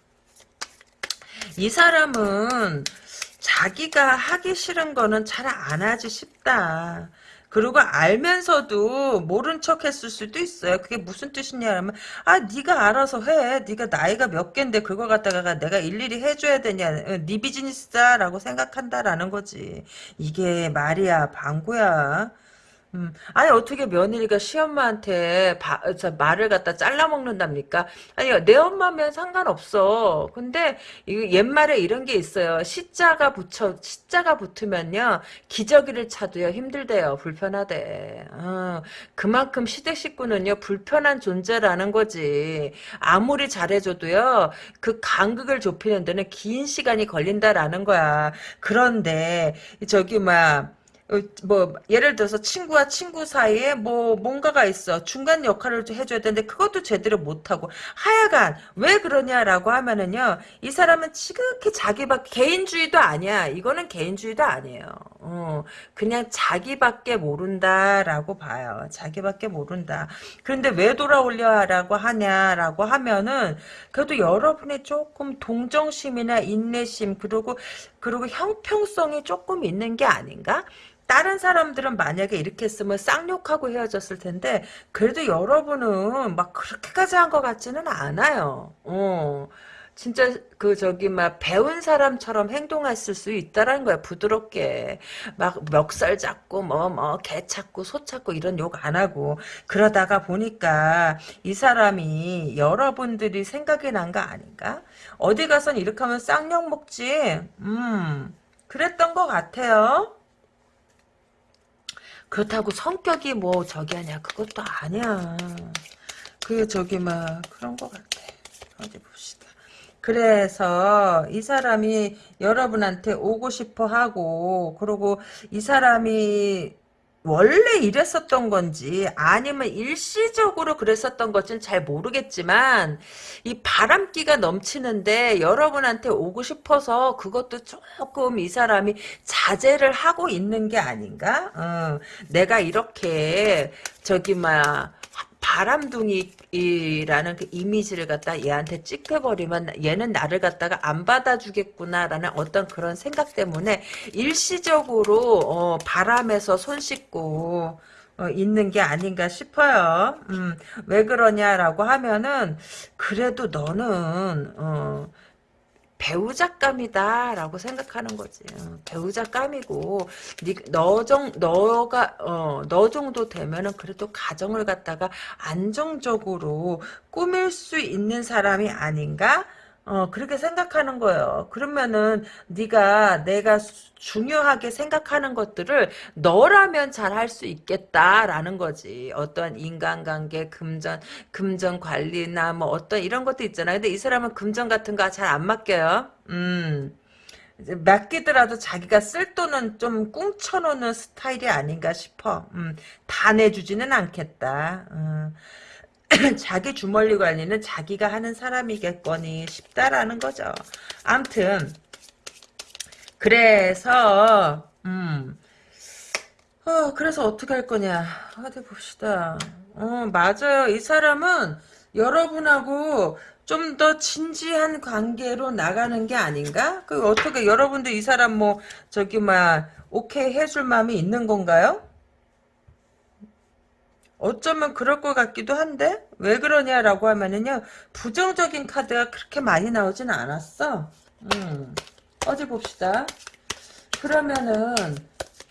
이 사람은 자기가 하기 싫은 거는 잘 안 하지 싶다. 그리고 알면서도 모른 척 했을 수도 있어요. 그게 무슨 뜻이냐면 아 네가 알아서 해. 네가 나이가 몇 갠데 그거 갖다가 내가 일일이 해줘야 되냐. 어, 네 비즈니스다라고 생각한다라는 거지. 이게 말이야 방구야. 음, 아니 어떻게 며느리가 시엄마한테 바, 저, 말을 갖다 잘라 먹는답니까? 아니 내 엄마면 상관없어. 근데 이 옛말에 이런 게 있어요. 시자가 붙여 시자가 붙으면요 기저귀를 차도요 힘들대요. 불편하대. 어, 그만큼 시댁 식구는요 불편한 존재라는 거지. 아무리 잘해줘도요 그 간극을 좁히는 데는 긴 시간이 걸린다라는 거야. 그런데 저기 막 어, 뭐 예를 들어서 친구와 친구 사이에 뭐 뭔가가 있어 중간 역할을 해줘야 되는데 그것도 제대로 못하고 하여간 왜 그러냐라고 하면은요 이 사람은 지극히 자기 박 개인주의도 아니야 이거는 개인주의도 아니에요 어, 그냥 자기밖에 모른다라고 봐요. 자기밖에 모른다. 그런데 왜 돌아오려라고 하냐라고 하면은 그래도 여러분의 조금 동정심이나 인내심 그리고 그리고 형평성이 조금 있는 게 아닌가? 다른 사람들은 만약에 이렇게 했으면 쌍욕하고 헤어졌을 텐데 그래도 여러분은 막 그렇게까지 한 것 같지는 않아요. 어. 진짜 그 저기 막 배운 사람처럼 행동했을 수 있다라는 거야 부드럽게. 막 멱살 잡고 뭐 뭐 개 찾고 소 찾고 이런 욕 안 하고. 그러다가 보니까 이 사람이 여러분들이 생각이 난 거 아닌가? 어디 가선 이렇게 하면 쌍욕 먹지? 음. 그랬던 것 같아요 그렇다고 성격이 뭐 저기 하냐 그것도 아니야. 그 저기 막 그런 것 같아. 어디 봅시다. 그래서 이 사람이 여러분한테 오고 싶어 하고 그리고 이 사람이 원래 이랬었던 건지 아니면 일시적으로 그랬었던 건지는 잘 모르겠지만 이 바람기가 넘치는데 여러분한테 오고 싶어서 그것도 조금 이 사람이 자제를 하고 있는 게 아닌가? 어, 내가 이렇게 저기 막 바람둥이라는 그 이미지를 갖다 얘한테 찍혀버리면 얘는 나를 갖다가 안 받아주겠구나라는 어떤 그런 생각 때문에 일시적으로 어, 바람에서 손 씻고 어, 있는 게 아닌가 싶어요. 음, 왜 그러냐라고 하면은 그래도 너는 어, 배우자감이다라고 생각하는 거지. 어, 배우자감이고 너정 너가 어, 너 정도 되면은 그래도 가정을 갖다가 안정적으로 꾸밀 수 있는 사람이 아닌가? 어 그렇게 생각하는 거예요. 그러면은 네가 내가 중요하게 생각하는 것들을 너라면 잘 할 수 있겠다라는 거지. 어떤 인간관계, 금전, 금전 관리나 뭐 어떤 이런 것도 있잖아요. 근데 이 사람은 금전 같은 거 잘 안 맡겨요. 음. 맡기더라도 자기가 쓸 돈은 좀 꿍쳐놓는 스타일이 아닌가 싶어. 음, 다 내주지는 않겠다. 음. 자기 주머니 관리는 자기가 하는 사람이겠거니 싶다라는 거죠. 암튼 그래서 음 어, 그래서 어떻게 할 거냐 어디 봅시다. 어 맞아요. 이 사람은 여러분하고 좀 더 진지한 관계로 나가는 게 아닌가? 그 어떻게 여러분들 이 사람 뭐 저기 막 오케이 해줄 마음이 있는 건가요? 어쩌면 그럴 것 같기도 한데 왜 그러냐라고 하면은요 부정적인 카드가 그렇게 많이 나오진 않았어. 음, 어디 봅시다. 그러면은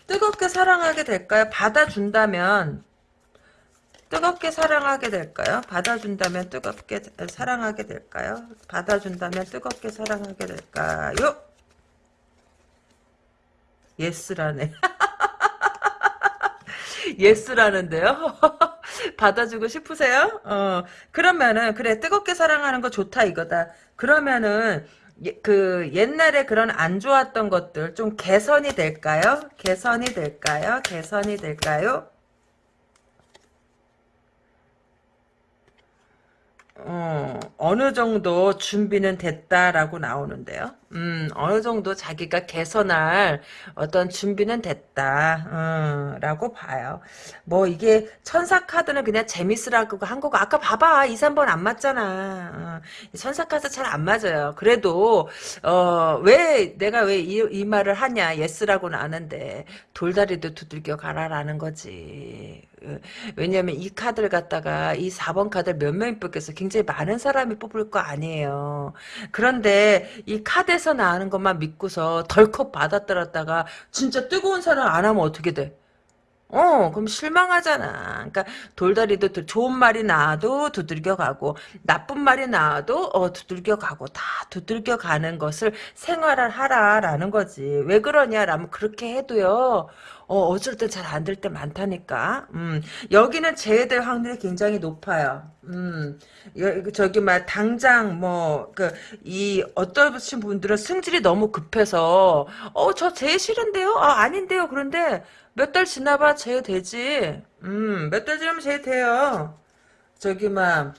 뜨겁게 사랑하게 될까요? 받아준다면 뜨겁게 사랑하게 될까요? 받아준다면 뜨겁게 사랑하게 될까요? 받아준다면 뜨겁게 사랑하게 될까요? 예스라네 예스라는데요. 받아주고 싶으세요? 어, 그러면은, 그래, 뜨겁게 사랑하는 거 좋다, 이거다. 그러면은, 예, 그, 옛날에 그런 안 좋았던 것들 좀 개선이 될까요? 개선이 될까요? 개선이 될까요? 어, 어느 정도 준비는 됐다라고 나오는데요. 음, 어느 정도 자기가 개선할 어떤 준비는 됐다, 어, 라고 봐요. 뭐, 이게 천사 카드는 그냥 재밌으라고 한 거고, 아까 봐봐. 2, 3번 안 맞잖아. 어, 천사 카드 잘 안 맞아요. 그래도, 어, 왜, 내가 왜 이, 이 말을 하냐, yes라고는 아는데, 돌다리도 두들겨 가라라는 거지. 어, 왜냐면 이 카드를 갖다가, 이 4번 카드를 몇 명이 뽑겠어. 굉장히 많은 사람이 뽑을 거 아니에요. 그런데, 이 카드 TV에서 나오는 것만 믿고서 덜컥 받아들었다가 진짜 뜨거운 사랑 안 하면 어떻게 돼? 어, 그럼 실망하잖아. 그러니까 돌다리도 좋은 말이 나와도 두들겨 가고 나쁜 말이 나와도 어 두들겨 가고 다 두들겨 가는 것을 생활을 하라라는 거지. 왜 그러냐라면 그렇게 해도요. 어, 어쩔 때 잘 안 될 때 많다니까. 음, 여기는 제외될 확률이 굉장히 높아요. 음, 여, 저기, 막, 당장, 뭐, 그, 이, 어떤 분들은 승질이 너무 급해서, 어, 저 제일 싫은데요? 아, 아닌데요? 그런데, 몇 달 지나봐 제외 되지. 음, 몇 달 지나면 제외 돼요. 저기, 막,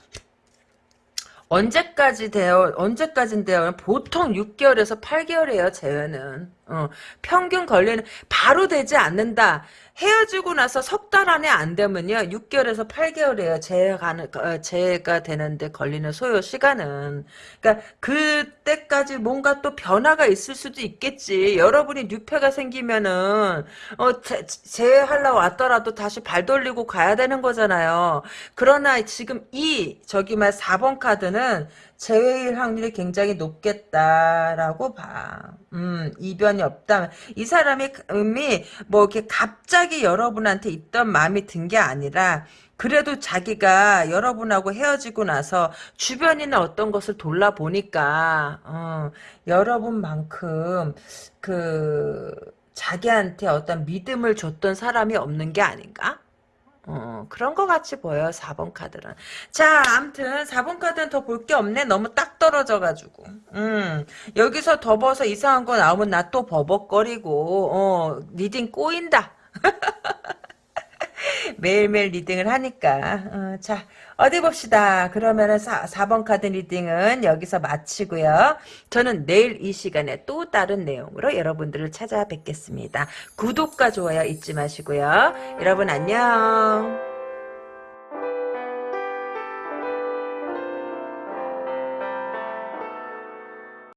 언제까지 돼요? 언제까지인데요? 보통 6개월에서 8개월이에요, 재회는. 어, 평균 걸리는, 바로 되지 않는다. 헤어지고 나서 석 달 안에 안 되면요, 6개월에서 8개월이에요. 재해가, 어, 재해가 되는데 걸리는 소요 시간은. 그러니까, 그때까지 뭔가 또 변화가 있을 수도 있겠지. 여러분이 뉴페가 생기면은, 어, 재, 재해하려 왔더라도 다시 발 돌리고 가야 되는 거잖아요. 그러나 지금 이, 저기 말 4번 카드는, 재회일 확률이 굉장히 높겠다라고 봐. 음, 이변이 없다. 이 사람이, 음이, 뭐, 이렇게 갑자기 여러분한테 있던 마음이 든 게 아니라, 그래도 자기가 여러분하고 헤어지고 나서 주변이나 어떤 것을 돌아보니까, 어, 여러분만큼, 그, 자기한테 어떤 믿음을 줬던 사람이 없는 게 아닌가? 어, 그런 것 같이 보여요, 4번 카드는. 자, 암튼, 4번 카드는 더 볼 게 없네. 너무 딱 떨어져가지고. 음, 여기서 더 뽑아 이상한 거 나오면 나 또 버벅거리고, 어, reading 꼬인다. 매일매일 reading을 하니까. 어, 자, 어디 봅시다. 그러면은 4, 4번 카드 reading은 여기서 마치고요. 저는 내일 이 시간에 또 다른 내용으로 여러분들을 찾아뵙겠습니다. 구독과 좋아요 잊지 마시고요. 여러분 안녕.